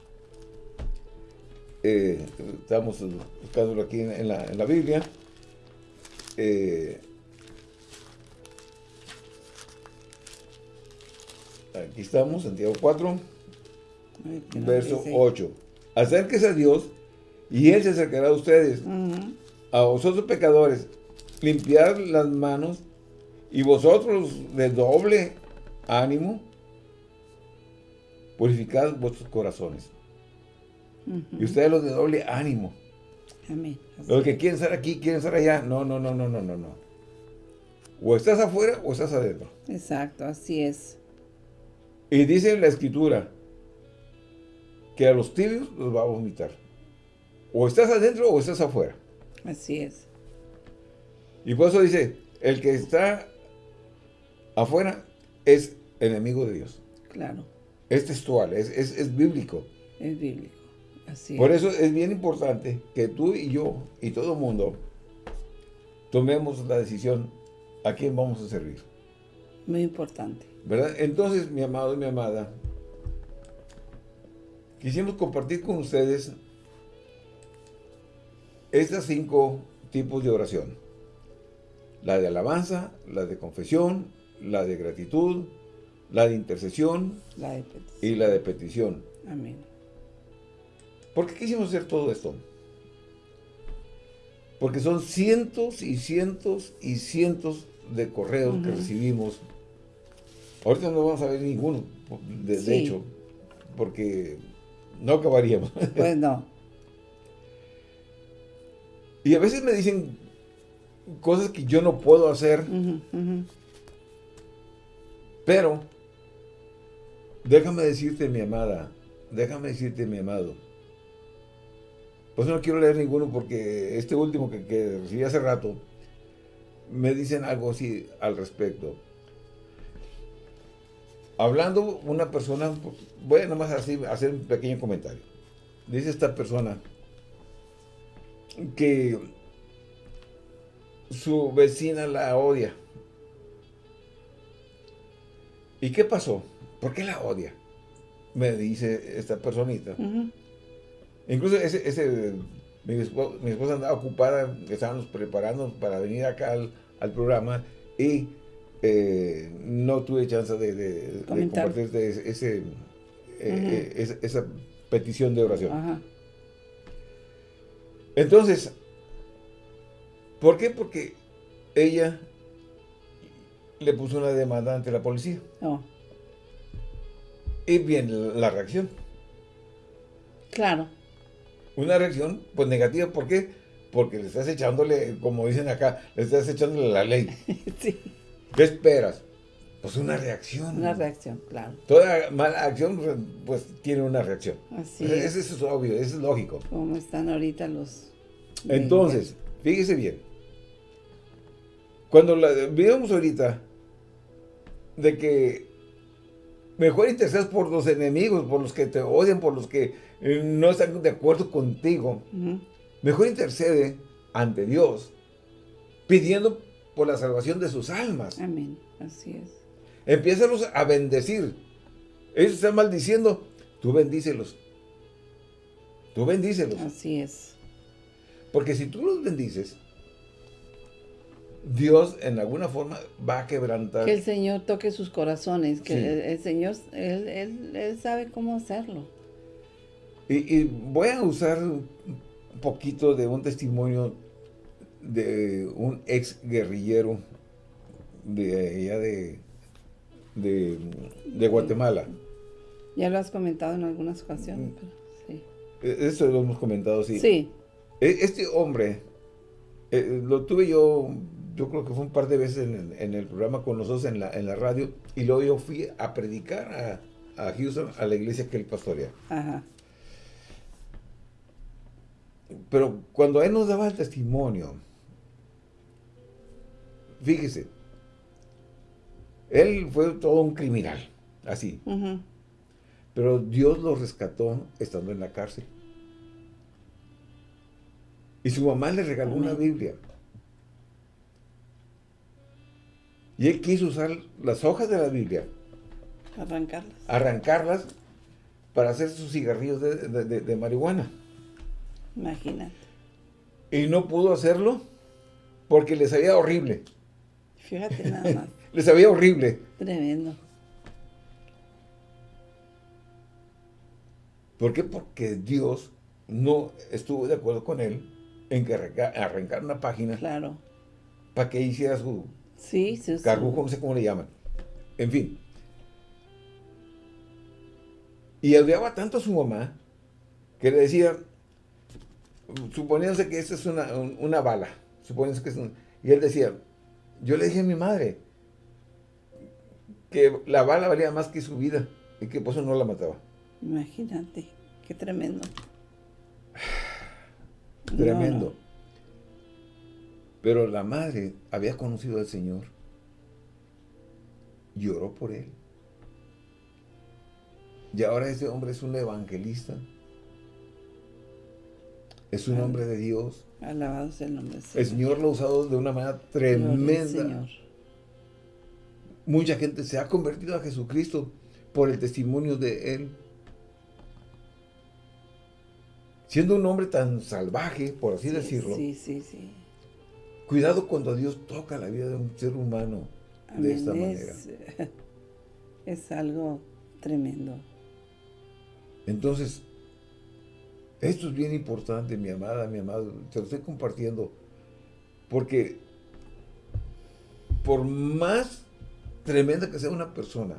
eh, estamos buscándolo aquí en, la, en la, Biblia. Eh, aquí estamos, Santiago 4, verso 8. Acérquese a Dios y Él se acercará a ustedes. A vosotros pecadores, limpiad las manos y vosotros de doble ánimo, purificad vuestros corazones. Y ustedes los de doble ánimo. Amén. Los que quieren estar aquí, quieren estar allá. No, no, no, no, no, no, no. O estás afuera o estás adentro. Exacto, así es. Y dice la escritura que a los tibios los va a vomitar. O estás adentro o estás afuera. Así es. Y por eso dice, el que está afuera es enemigo de Dios. Claro. Es textual, es, es, es bíblico. Es bíblico. Por eso es bien importante que tú y yo y todo el mundo tomemos la decisión a quién vamos a servir. Muy importante. ¿Verdad? Entonces, mi amado y mi amada, quisimos compartir con ustedes estas cinco tipos de oración. La de alabanza, la de confesión, la de gratitud, la de intercesión y la de petición. Amén. ¿Por qué quisimos hacer todo esto? Porque son cientos y cientos y cientos de correos que recibimos. Ahorita no vamos a ver ninguno, de, hecho, porque no acabaríamos. Pues no. y a veces me dicen cosas que yo no puedo hacer. Pero, déjame decirte, mi amada, déjame decirte, mi amado, pues no quiero leer ninguno porque este último que, recibí hace rato, me dicen algo así al respecto. Hablando una persona, voy nomás así hacer un pequeño comentario. Dice esta persona que su vecina la odia. ¿Y qué pasó? ¿por qué la odia? Me dice esta personita. Incluso ese, ese mi, esposa, andaba ocupada, estábamos preparando para venir acá al, programa y eh, no tuve chance de, compartir ese, eh, eh, esa, petición de oración. Entonces, ¿por qué? Porque ella le puso una demanda ante la policía. Oh. Y bien, la reacción. Claro. Una reacción, pues negativa, ¿por qué? Porque le estás echándole, como dicen acá, le estás echándole la ley. sí. ¿Qué esperas? Pues una reacción. Una reacción, claro. Toda mala acción, pues tiene una reacción. Así es. Eso es obvio, eso es lógico. Como están ahorita los... Entonces, fíjese bien. Cuando la vemos ahorita de que mejor intercedes por los enemigos, por los que te odian, por los que eh, no están de acuerdo contigo. Mejor intercede ante Dios, pidiendo por la salvación de sus almas. Amén, así es. Empiézalos a bendecir. Ellos están maldiciendo, tú bendícelos. Tú bendícelos. Así es. Porque si tú los bendices, Dios en alguna forma va a quebrantar. Que el Señor toque sus corazones, que el, Señor, él, sabe cómo hacerlo. Y, voy a usar un poquito de un testimonio de un ex guerrillero de allá de, de, Guatemala. Ya lo has comentado en algunas ocasiones, sí. E, eso lo hemos comentado, sí. Sí. E, este hombre, eh, lo tuve yo yo creo que fue un par de veces en el, programa con nosotros en la, en la radio, y luego yo fui a predicar a, a Houston, a la iglesia que él pastorea. Ajá. Pero cuando él nos daba el testimonio, fíjese, él fue todo un criminal, así. Pero Dios lo rescató estando en la cárcel. Y su mamá le regaló una Biblia. Y él quiso usar las hojas de la Biblia. Arrancarlas. Arrancarlas para hacer sus cigarrillos de, marihuana. Imagínate. Y no pudo hacerlo porque le sabía horrible. Fíjate nada más. le sabía horrible. Tremendo. ¿Por qué? Porque Dios no estuvo de acuerdo con él en que arrancar una página. Claro. Para que hiciera su, Sí, sí, sí. Carbujo, no sé cómo le llaman. En fin. Y odiaba tanto a su mamá que le decía, suponiéndose que esta es una, bala, suponiéndose que es y él decía, yo le dije a mi madre que la bala valía más que su vida y que por eso no la mataba. Imagínate, qué tremendo. Tremendo. Pero la madre había conocido al Señor. Lloró por él. Y ahora ese hombre es un evangelista. Es un hombre de Dios. Alabado sea el nombre Señor. El Señor lo ha usado de una manera tremenda. Mucha gente se ha convertido a Jesucristo por el testimonio de Él. Siendo un hombre tan salvaje, por así decirlo. Sí, sí, sí. Cuidado cuando Dios toca la vida de un ser humano de esta manera. Es algo tremendo. Entonces, esto es bien importante, mi amada, mi amado. Te lo estoy compartiendo. Porque por más tremenda que sea una persona,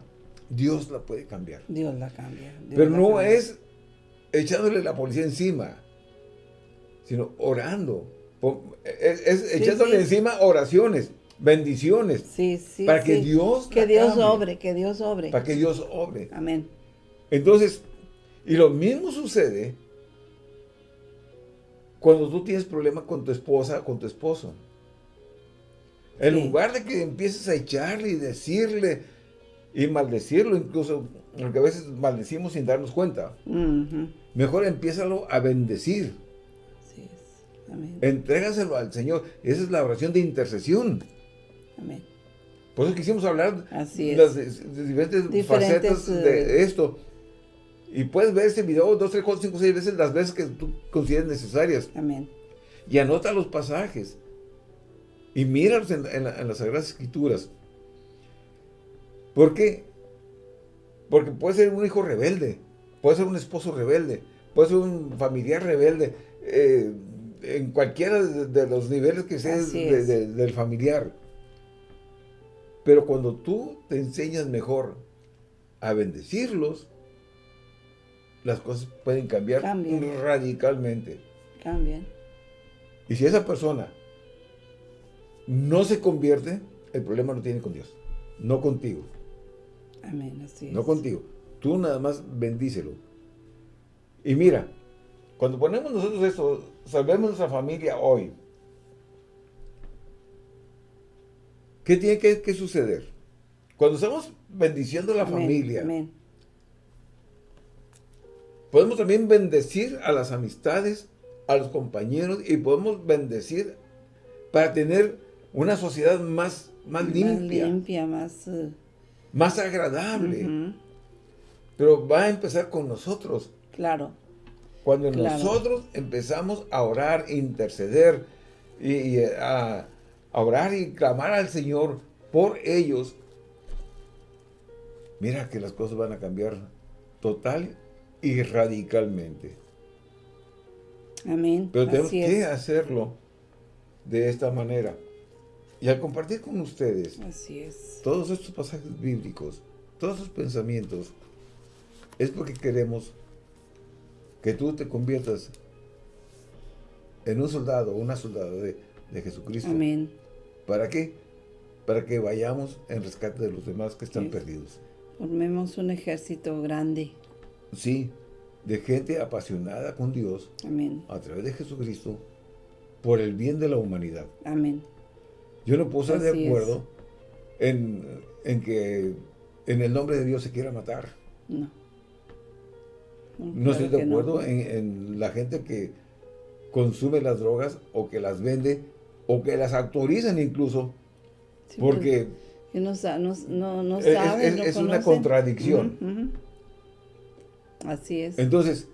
Dios la puede cambiar. Dios la cambia. Pero no es echándole la policía encima, sino orando es, echándole encima oraciones, bendiciones. Sí, sí, para que Dios Que Dios obre, que Dios obre. Para que Dios obre. Amén. Entonces, y lo mismo sucede cuando tú tienes problemas con tu esposa, con tu esposo. En lugar de que empieces a echarle y decirle y maldecirlo, incluso, porque a veces maldecimos sin darnos cuenta. Mejor empiézalo a bendecir. Entrégaselo al Señor. Esa es la oración de intercesión. Amén. Por eso quisimos hablar de las diferentes, facetas de eh, esto. Y puedes ver ese video dos, tres, cuatro, cinco, seis veces, las veces que tú consideres necesarias. Amén. Y anota los pasajes. Y míralos en, las Sagradas Escrituras. ¿Por qué? Porque puede ser un hijo rebelde, puede ser un esposo rebelde, puede ser un familiar rebelde, eh, en cualquiera de, los niveles que sea del familiar. Pero cuando tú te enseñas mejor a bendecirlos, las cosas pueden cambiar radicalmente. Cambian. Y si esa persona no se convierte, el problema lo tiene con Dios, no contigo. Amén, así No contigo. Tú nada más bendícelo. Y mira, cuando ponemos nosotros esto, salvemos nuestra familia hoy. ¿Qué tiene que, suceder? Cuando estamos bendiciendo a la familia, podemos también bendecir a las amistades, a los compañeros y podemos bendecir para tener una sociedad más, más, limpia. limpia, más... Uh, más agradable. Pero va a empezar con nosotros. Claro. Cuando nosotros empezamos a orar, interceder y, a, orar y clamar al Señor por ellos, mira que las cosas van a cambiar total y radicalmente. Amén. Pero tenemos que hacerlo de esta manera. Y al compartir con ustedes Así es. todos estos pasajes bíblicos, todos esos pensamientos, es porque queremos que tú te conviertas en un soldado una soldada de, Jesucristo. Amén. ¿Para qué? Para que vayamos en rescate de los demás que están perdidos. Formemos un ejército grande. Sí, de gente apasionada con Dios. Amén. A través de Jesucristo, por el bien de la humanidad. Amén. Yo no puedo estar de acuerdo en, que en el nombre de Dios se quiera matar. No. No, estoy de acuerdo en, la gente que consume las drogas o que las vende o que las autorizan incluso. porque... Que no, no, no, es, es, una contradicción. Así es. Entonces,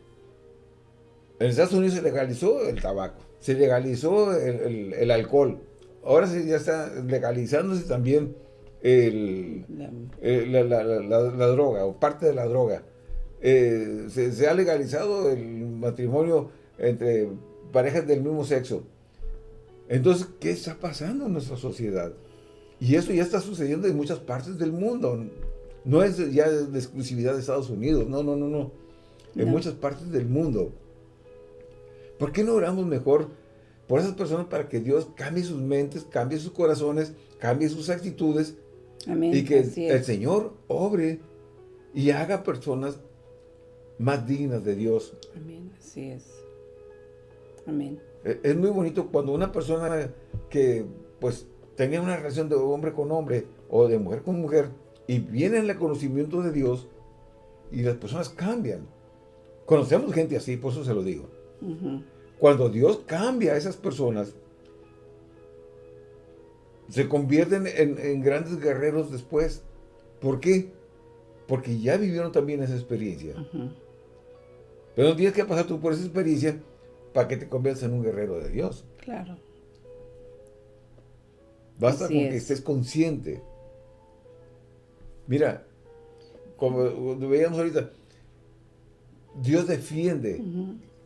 en Estados Unidos se legalizó el tabaco, se legalizó el alcohol, ahora sí ya está legalizándose también el, la, droga o parte de la droga. Eh, se, ha legalizado el matrimonio entre parejas del mismo sexo. Entonces, ¿qué está pasando en nuestra sociedad? Y eso ya está sucediendo en muchas partes del mundo. No es ya de exclusividad de Estados Unidos, no, no, no, no. En muchas partes del mundo. ¿Por qué no oramos mejor por esas personas para que Dios cambie sus mentes, cambie sus corazones, cambie sus actitudes y que el Señor obre y haga personas más dignas de Dios. Amén, así es. Amén. E, es muy bonito cuando una persona que pues tenga una relación de hombre con hombre o de mujer con mujer y viene en el conocimiento de Dios y las personas cambian. Conocemos gente así, por eso se lo digo. Cuando Dios cambia a esas personas, se convierten en, grandes guerreros después. ¿Por qué? Porque ya vivieron también esa experiencia. Pero no tienes que pasar tú por esa experiencia para que te conviertas en un guerrero de Dios. Claro. Basta con que estés consciente. Mira, como veíamos ahorita, Dios defiende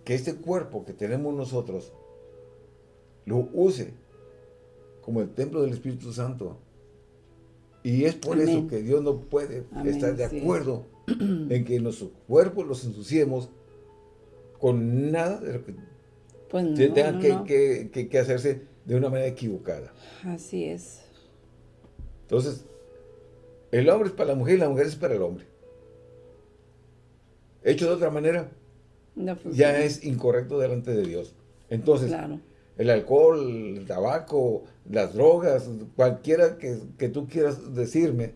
que este cuerpo que tenemos nosotros lo use como el templo del Espíritu Santo. Y es por eso que Dios no puede estar de acuerdo en que nuestro cuerpo los ensuciemos con nada de lo que pues tenga que, hacerse de una manera equivocada. Así es. Entonces, el hombre es para la mujer y la mujer es para el hombre. Hecho de otra manera, ya es incorrecto delante de Dios. Entonces, el alcohol, el tabaco, las drogas, cualquiera que, tú quieras decirme,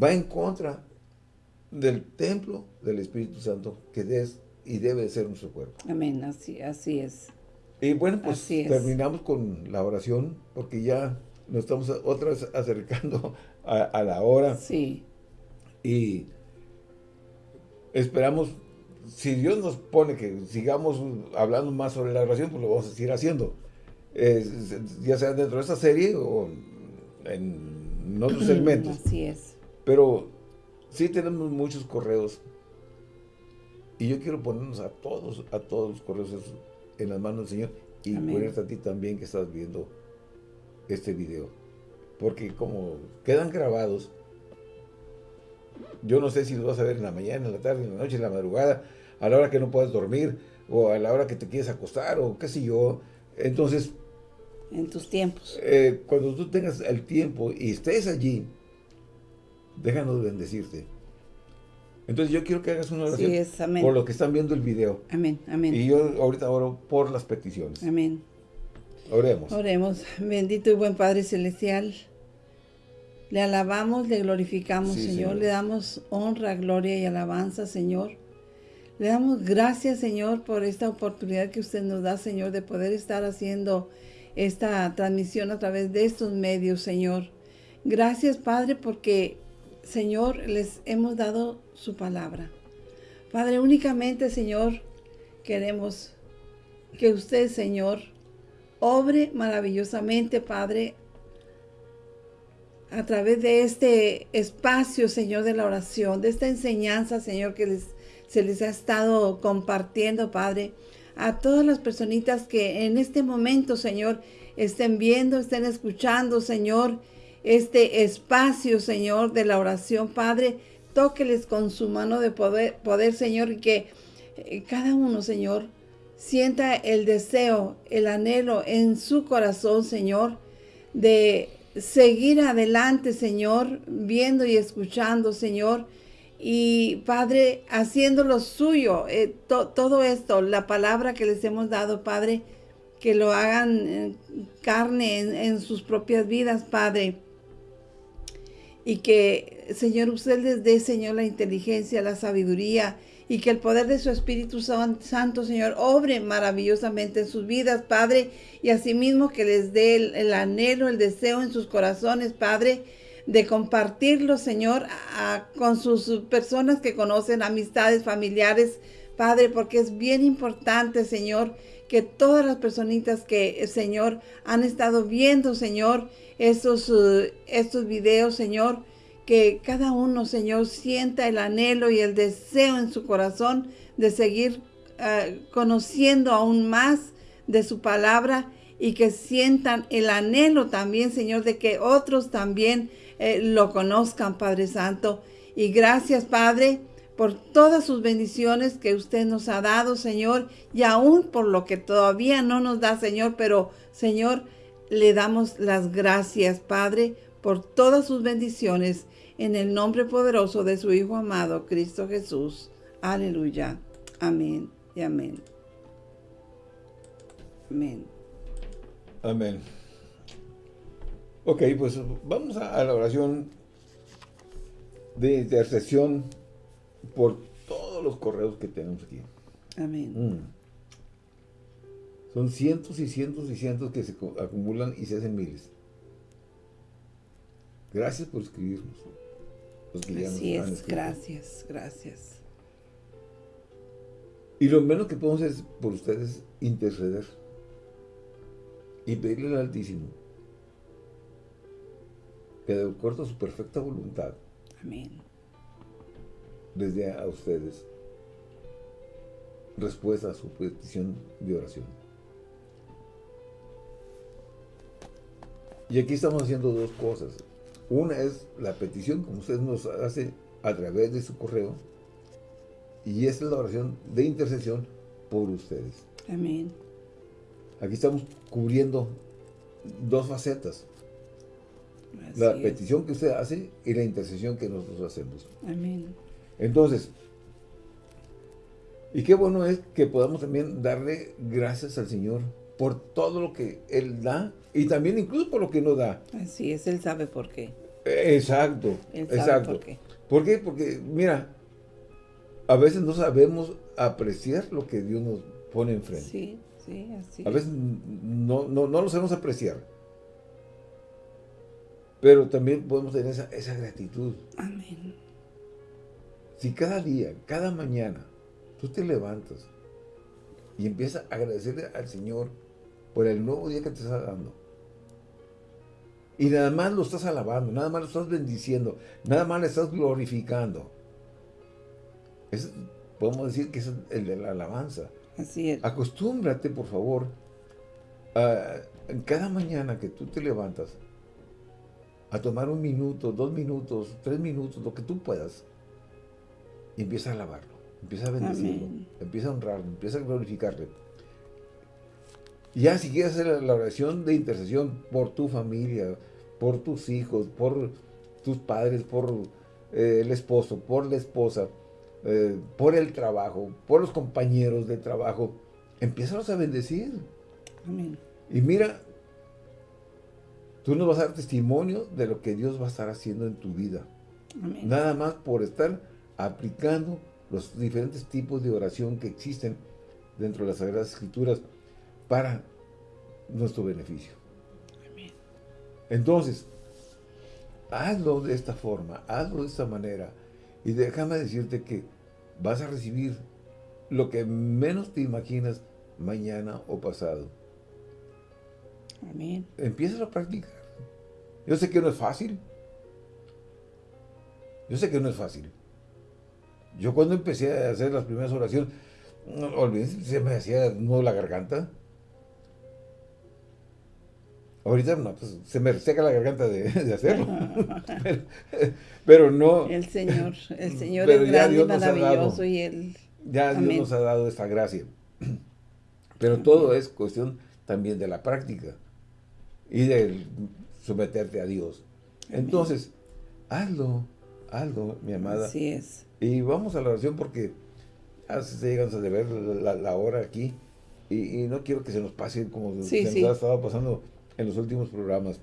va en contra del templo del Espíritu Santo que es y debe ser nuestro cuerpo. Amén, así, así es. Y bueno, pues terminamos con la oración porque ya nos estamos otra vez acercando a, la hora. Sí. Y esperamos, si Dios nos pone que sigamos hablando más sobre la oración, pues lo vamos a seguir haciendo. ya sea dentro de esta serie o en otros segmentos. Así es. Pero sí tenemos muchos correos. Y yo quiero ponernos a todos, a todos los correos en las manos del Señor. Y ponerte a ti también que estás viendo este video. Porque como quedan grabados, yo no sé si lo vas a ver en la mañana, en la tarde, en la noche, en la madrugada, a la hora que no puedas dormir, o a la hora que te quieres acostar, o qué sé yo. Entonces... En tus tiempos. Eh, cuando tú tengas el tiempo y estés allí, déjanos bendecirte. Entonces yo quiero que hagas una oración por lo que están viendo el video. Amén, amén. Y yo ahorita oro por las peticiones. Amén. Oremos. Oremos. Bendito y buen Padre Celestial. Le alabamos, le glorificamos, señor. Le damos honra, gloria y alabanza, Señor. Le damos gracias, Señor, por esta oportunidad que usted nos da, Señor, de poder estar haciendo esta transmisión a través de estos medios, Señor. Gracias, Padre, porque Señor, les hemos dado su palabra. Padre, únicamente, Señor, queremos que usted, Señor, obre maravillosamente, Padre, a través de este espacio, Señor, de la oración, de esta enseñanza, Señor, que se les ha estado compartiendo, Padre, a todas las personitas que en este momento, Señor, estén viendo, estén escuchando, Señor, este espacio, Señor, de la oración. Padre, tóqueles con su mano de poder, poder Señor, y que eh, cada uno, Señor, sienta el deseo, el anhelo en su corazón, Señor, de seguir adelante, Señor, viendo y escuchando, Señor, y Padre, haciendo lo suyo, eh, todo esto, la palabra que les hemos dado, Padre, que lo hagan eh, carne en sus propias vidas, Padre y que, Señor, usted les dé, Señor, la inteligencia, la sabiduría y que el poder de su Espíritu Santo, Señor, obre maravillosamente en sus vidas, Padre, y asimismo que les dé el, anhelo, el deseo en sus corazones, Padre, de compartirlo, Señor, con sus personas que conocen, amistades, familiares, Padre, porque es bien importante, Señor, que todas las personitas que, Señor, han estado viendo, Señor, estos, uh, estos videos, Señor, que cada uno, Señor, sienta el anhelo y el deseo en su corazón de seguir uh, conociendo aún más de su palabra y que sientan el anhelo también, Señor, de que otros también eh, lo conozcan, Padre Santo. Y gracias, Padre, por todas sus bendiciones que usted nos ha dado, Señor, y aún por lo que todavía no nos da, Señor, pero, Señor, le damos las gracias, Padre, por todas sus bendiciones, en el nombre poderoso de su Hijo amado, Cristo Jesús. Aleluya. Amén y amén. Amén. Amén. Ok, pues vamos a, la oración de intercesión por todos los correos que tenemos aquí. Amén. Mm. Son cientos y cientos y cientos que se acumulan y se hacen miles. Gracias por escribirnos. Así es, gracias, gracias. Y lo menos que podemos hacer por ustedes interceder y pedirle al Altísimo que de acuerdo a su perfecta voluntad Amén. les dé a ustedes respuesta a su petición de oración. Y aquí estamos haciendo dos cosas. Una es la petición, como usted nos hace a través de su correo, y esta es la oración de intercesión por ustedes. Amén. Aquí estamos cubriendo dos facetas. la petición que usted hace y la intercesión que nosotros hacemos. Amén. Entonces, y qué bueno es que podamos también darle gracias al Señor por todo lo que Él da y también incluso por lo que no da. Así es, Él sabe por qué. Exacto, exacto. por qué. ¿Por qué? Porque, mira, a veces no sabemos apreciar lo que Dios nos pone enfrente. Sí, sí, así. A veces no, no, no lo sabemos apreciar. Pero también podemos tener esa, esa gratitud. Amén. Si cada día, cada mañana, tú te levantas y empiezas a agradecerle al Señor por el nuevo día que te está dando. Y nada más lo estás alabando, nada más lo estás bendiciendo, nada más le estás glorificando. podemos decir que es el de la alabanza. Así es. Acostúmbrate, por favor, a, cada mañana que tú te levantas, a tomar un minuto, dos minutos, tres minutos, lo que tú puedas, y empieza a alabarlo, empieza a bendecirlo, empieza a honrarlo, empieza a glorificarle. Ya si quieres hacer la oración de intercesión por tu familia, por tus hijos, por tus padres, por eh, el esposo, por la esposa, eh, por el trabajo, por los compañeros de trabajo, empiézalos a bendecir. Amén. Y mira, tú nos vas a dar testimonio de lo que Dios va a estar haciendo en tu vida. Amén. Nada más por estar aplicando los diferentes tipos de oración que existen dentro de las Sagradas Escrituras para nuestro beneficio. Amén. Entonces, hazlo de esta forma, hazlo de esta manera. Y déjame decirte que vas a recibir lo que menos te imaginas mañana o pasado. Amén. Empieza a practicar. Yo sé que no es fácil. Yo sé que no es fácil. Yo cuando empecé a hacer las primeras oraciones, olvídense, se me hacía nudo la garganta. Ahorita no, pues se me seca la garganta de, hacerlo. pero, no. El Señor, el Señor es grande y maravilloso y Él. Ya Dios nos ha dado esta gracia. Pero todo es cuestión también de la práctica y de someterte a Dios. Entonces, hazlo, hazlo, mi amada. Así es. Y vamos a la oración porque se llegan a ver la, hora aquí y, no quiero que se nos pase como se nos ha estado pasando en los últimos programas.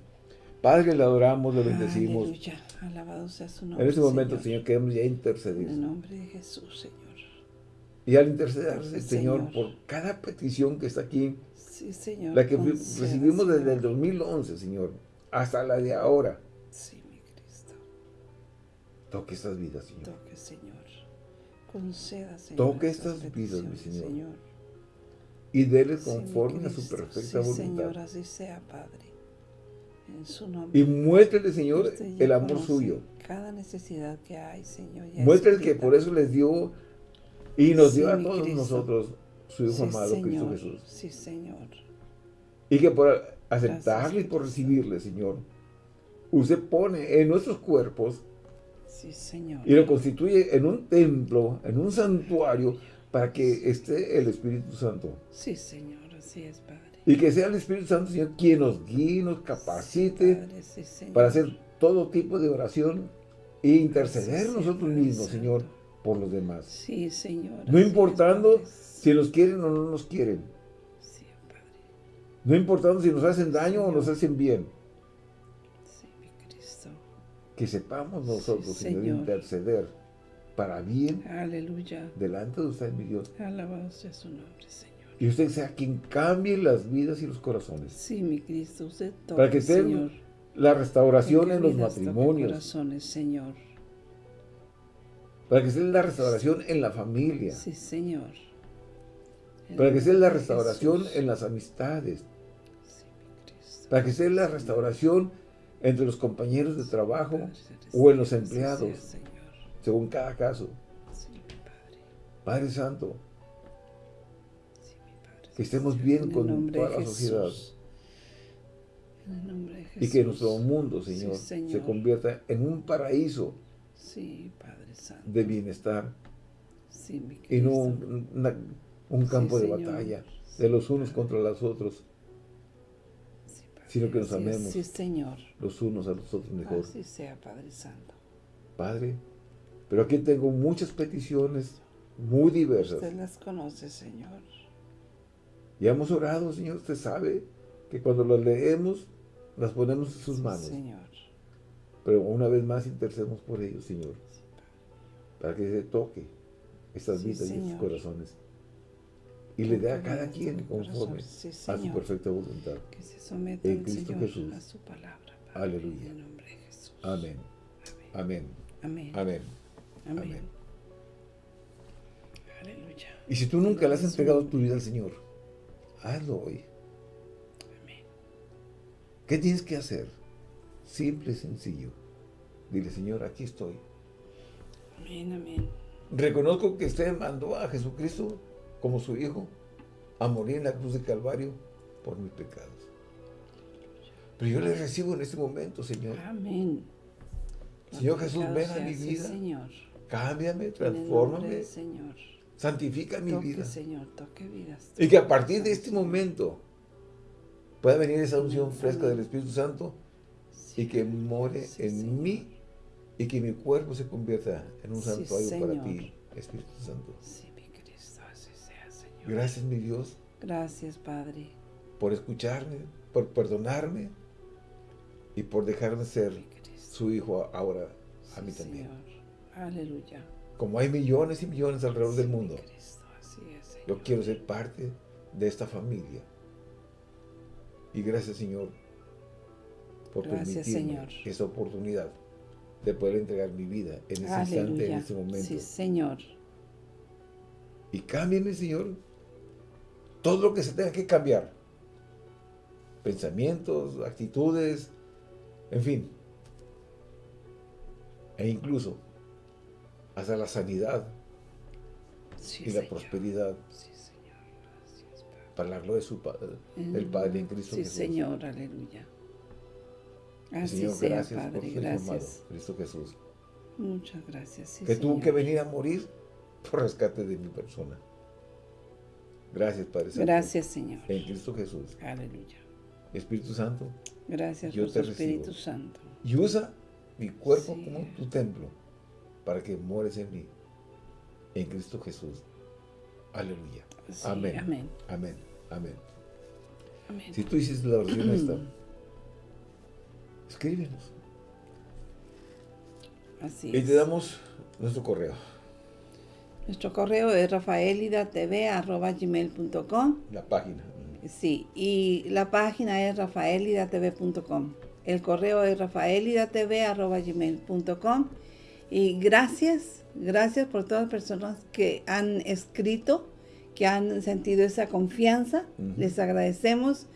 Padre, le adoramos, le bendecimos. Aleluya, alabado sea su nombre, En este momento, Señor, queremos ya intercedir. En el nombre de Jesús, Señor. Y al interceder, Señor, por cada petición que está aquí, sí, señor, la que recibimos desde el 2011, Señor, hasta la de ahora. Sí, mi Cristo. Toque estas vidas, Señor. Toque, Señor. Conceda, Señor. Toque estas vidas, mi Señor. Y déle conforme a su perfecta voluntad. Señor, así sea, Padre. En su nombre. Y muéstrele, Señor, el amor suyo. Cada necesidad que hay, Señor. Muéstrele que por eso les dio y nos dio a todos nosotros su Hijo amado, Cristo Jesús. Sí, Señor. Y que por aceptarle y por recibirle, Señor, usted pone en nuestros cuerpos sí, Señor. y lo constituye en un templo, en un santuario, para que esté el Espíritu Santo. Sí, Señor, así es, Padre. Y que sea el Espíritu Santo, Señor, quien nos guíe, nos capacite para hacer todo tipo de oración e interceder nosotros mismos, Señor, por los demás. Sí, Señor. No importando si nos quieren o no nos quieren. Sí, Padre. No importando si nos hacen daño o nos hacen bien. Sí, mi Cristo. Que sepamos nosotros, Señor, interceder para bien. Aleluya. Delante de usted, mi Dios. Alabado sea su nombre, Señor. Y usted sea quien cambie las vidas y los corazones. Sí, mi Cristo, usted toca, Para que esté la restauración en los matrimonios. Corazones, Señor para que sea la restauración en la familia. Sí, Señor. para que sea la restauración en las amistades. Sí, para que sea la restauración entre los compañeros de trabajo o en los empleados, según cada caso. Padre Santo, que estemos bien con toda la sociedad. Y que nuestro mundo, Señor, se convierta en un paraíso Sí, Padre Santo. De bienestar. Mi y no un, campo de batalla de los unos contra los otros. Sino que nos amemos. Sí, Señor. Los unos a los otros mejor. Así sea, Padre Santo. Padre, pero aquí tengo muchas peticiones muy diversas. Usted las conoce, Señor. Y hemos orado, Señor. Usted sabe que cuando las leemos, las ponemos en sus manos. Señor. Pero una vez más intercedemos por ellos, Señor. Para que se toque estas vidas y estos corazones. Y le dé a cada quien conforme a su perfecta voluntad. Que se sometan, en Cristo Jesús. a su palabra. Aleluya. En nombre de Jesús. Amén. Amén. Amén. Amén. Amén. Amén. Aleluya. Y si tú nunca le has entregado tu vida al Señor, hazlo hoy. Amén. ¿Qué tienes que hacer? Simple y sencillo. Dile, Señor, aquí estoy. Amén, amén. Reconozco que usted mandó a Jesucristo como su Hijo a morir en la cruz de Calvario por mis pecados. Pero yo le recibo en este momento, Señor. Amén. Señor Jesús, ven a mi vida. Señor. Cámbiame, transfórmame, Señor. santifica mi Toque, vida. Señor, toque vidas. Y que a partir de este momento pueda venir esa unción fresca del Espíritu Santo Sí, y que more sí, en Señor. mí y que mi cuerpo se convierta en un Sí, santuario para ti, Espíritu Santo. Sí, mi Cristo, así sea, Señor. Gracias, mi Dios, Gracias, Padre. por escucharme, por perdonarme y por dejarme ser su hijo ahora a mí también. Señor. Aleluya. Como hay millones y millones alrededor del Sí, mundo, Cristo, así es, Señor. yo quiero ser parte de esta familia. Y gracias, Señor, por Gracias, permitirme Señor. esa oportunidad de poder entregar mi vida en ese instante, en este momento. Sí, Señor. Y cámbiame, Señor, todo lo que se tenga que cambiar. Pensamientos, actitudes, en fin. E incluso hasta la sanidad Sí, y la Señor. prosperidad Sí, Señor. Gracias, Padre. para la gloria de su Padre, del Padre en Cristo Sí, Jesús. Señor. Aleluya. Así Señor, sea, gracias Padre. por amado, Gracias. Cristo Jesús. Muchas gracias. Sí, que tuvo Señor. que venir a morir por rescate de mi persona. Gracias, Padre Santo. Gracias, Señor. En Cristo Jesús. Aleluya. Espíritu Santo, Gracias Yo por te tu Espíritu recibo. Santo. y usa mi cuerpo Sí. como tu templo para que mueres en mí. En Cristo Jesús. Aleluya. Sí, Amén. Amén. Amén. Amén. Amén. Si tú hiciste la oración esta, escríbenos. Así Y es. te damos nuestro correo. Nuestro correo es rafaelidatv.gmail.com La página. Sí, y la página es rafaelidatv.com. El correo es rafaelidatv.gmail.com Y gracias, gracias por todas las personas que han escrito, que han sentido esa confianza. Les agradecemos.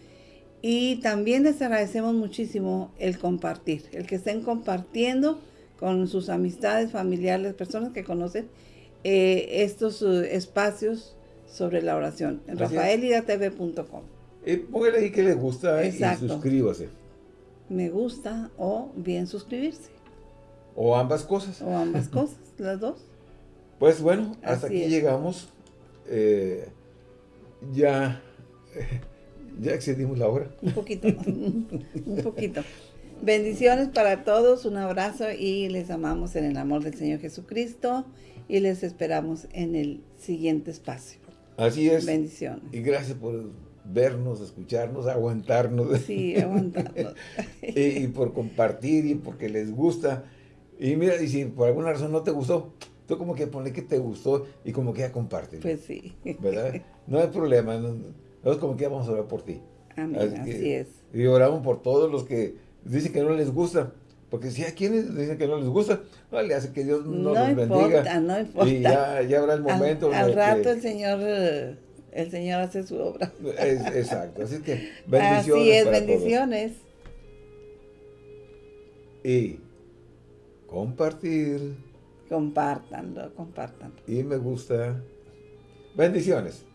Y también les agradecemos muchísimo el compartir, el que estén compartiendo con sus amistades, familiares, personas que conocen eh, estos eh, espacios sobre la oración en rafaelidatv.com. Eh, póngale ahí que le gusta Exacto. y suscríbase. Me gusta o bien suscribirse. O ambas cosas. O ambas cosas, las dos. Pues bueno, hasta Así aquí es. llegamos. Eh, ya, ya excedimos la hora. Un poquito. un poquito. Bendiciones para todos, un abrazo y les amamos en el amor del Señor Jesucristo y les esperamos en el siguiente espacio. Así es. Bendiciones. Y gracias por vernos, escucharnos, aguantarnos. Sí, aguantando. y, y por compartir y porque les gusta. Y mira, y si por alguna razón no te gustó, tú como que ponle que te gustó y como que ya comparte. Pues sí. ¿Verdad? No hay problema. no- Nosotros como que ya vamos a orar por ti. Amén, Así que- es. Y oramos por todos los que dicen que no les gusta. Porque si hay quienes dicen que no les gusta, no le hace que Dios no, No, los importa, bendiga. no importa. Y ya, ya habrá el momento. al, rato que- el Señor, el Señor hace su obra. es- exacto. Así que bendiciones. Así es, todos. bendiciones. Y compartir Compártanlo, compártanlo. y me gusta. Bendiciones.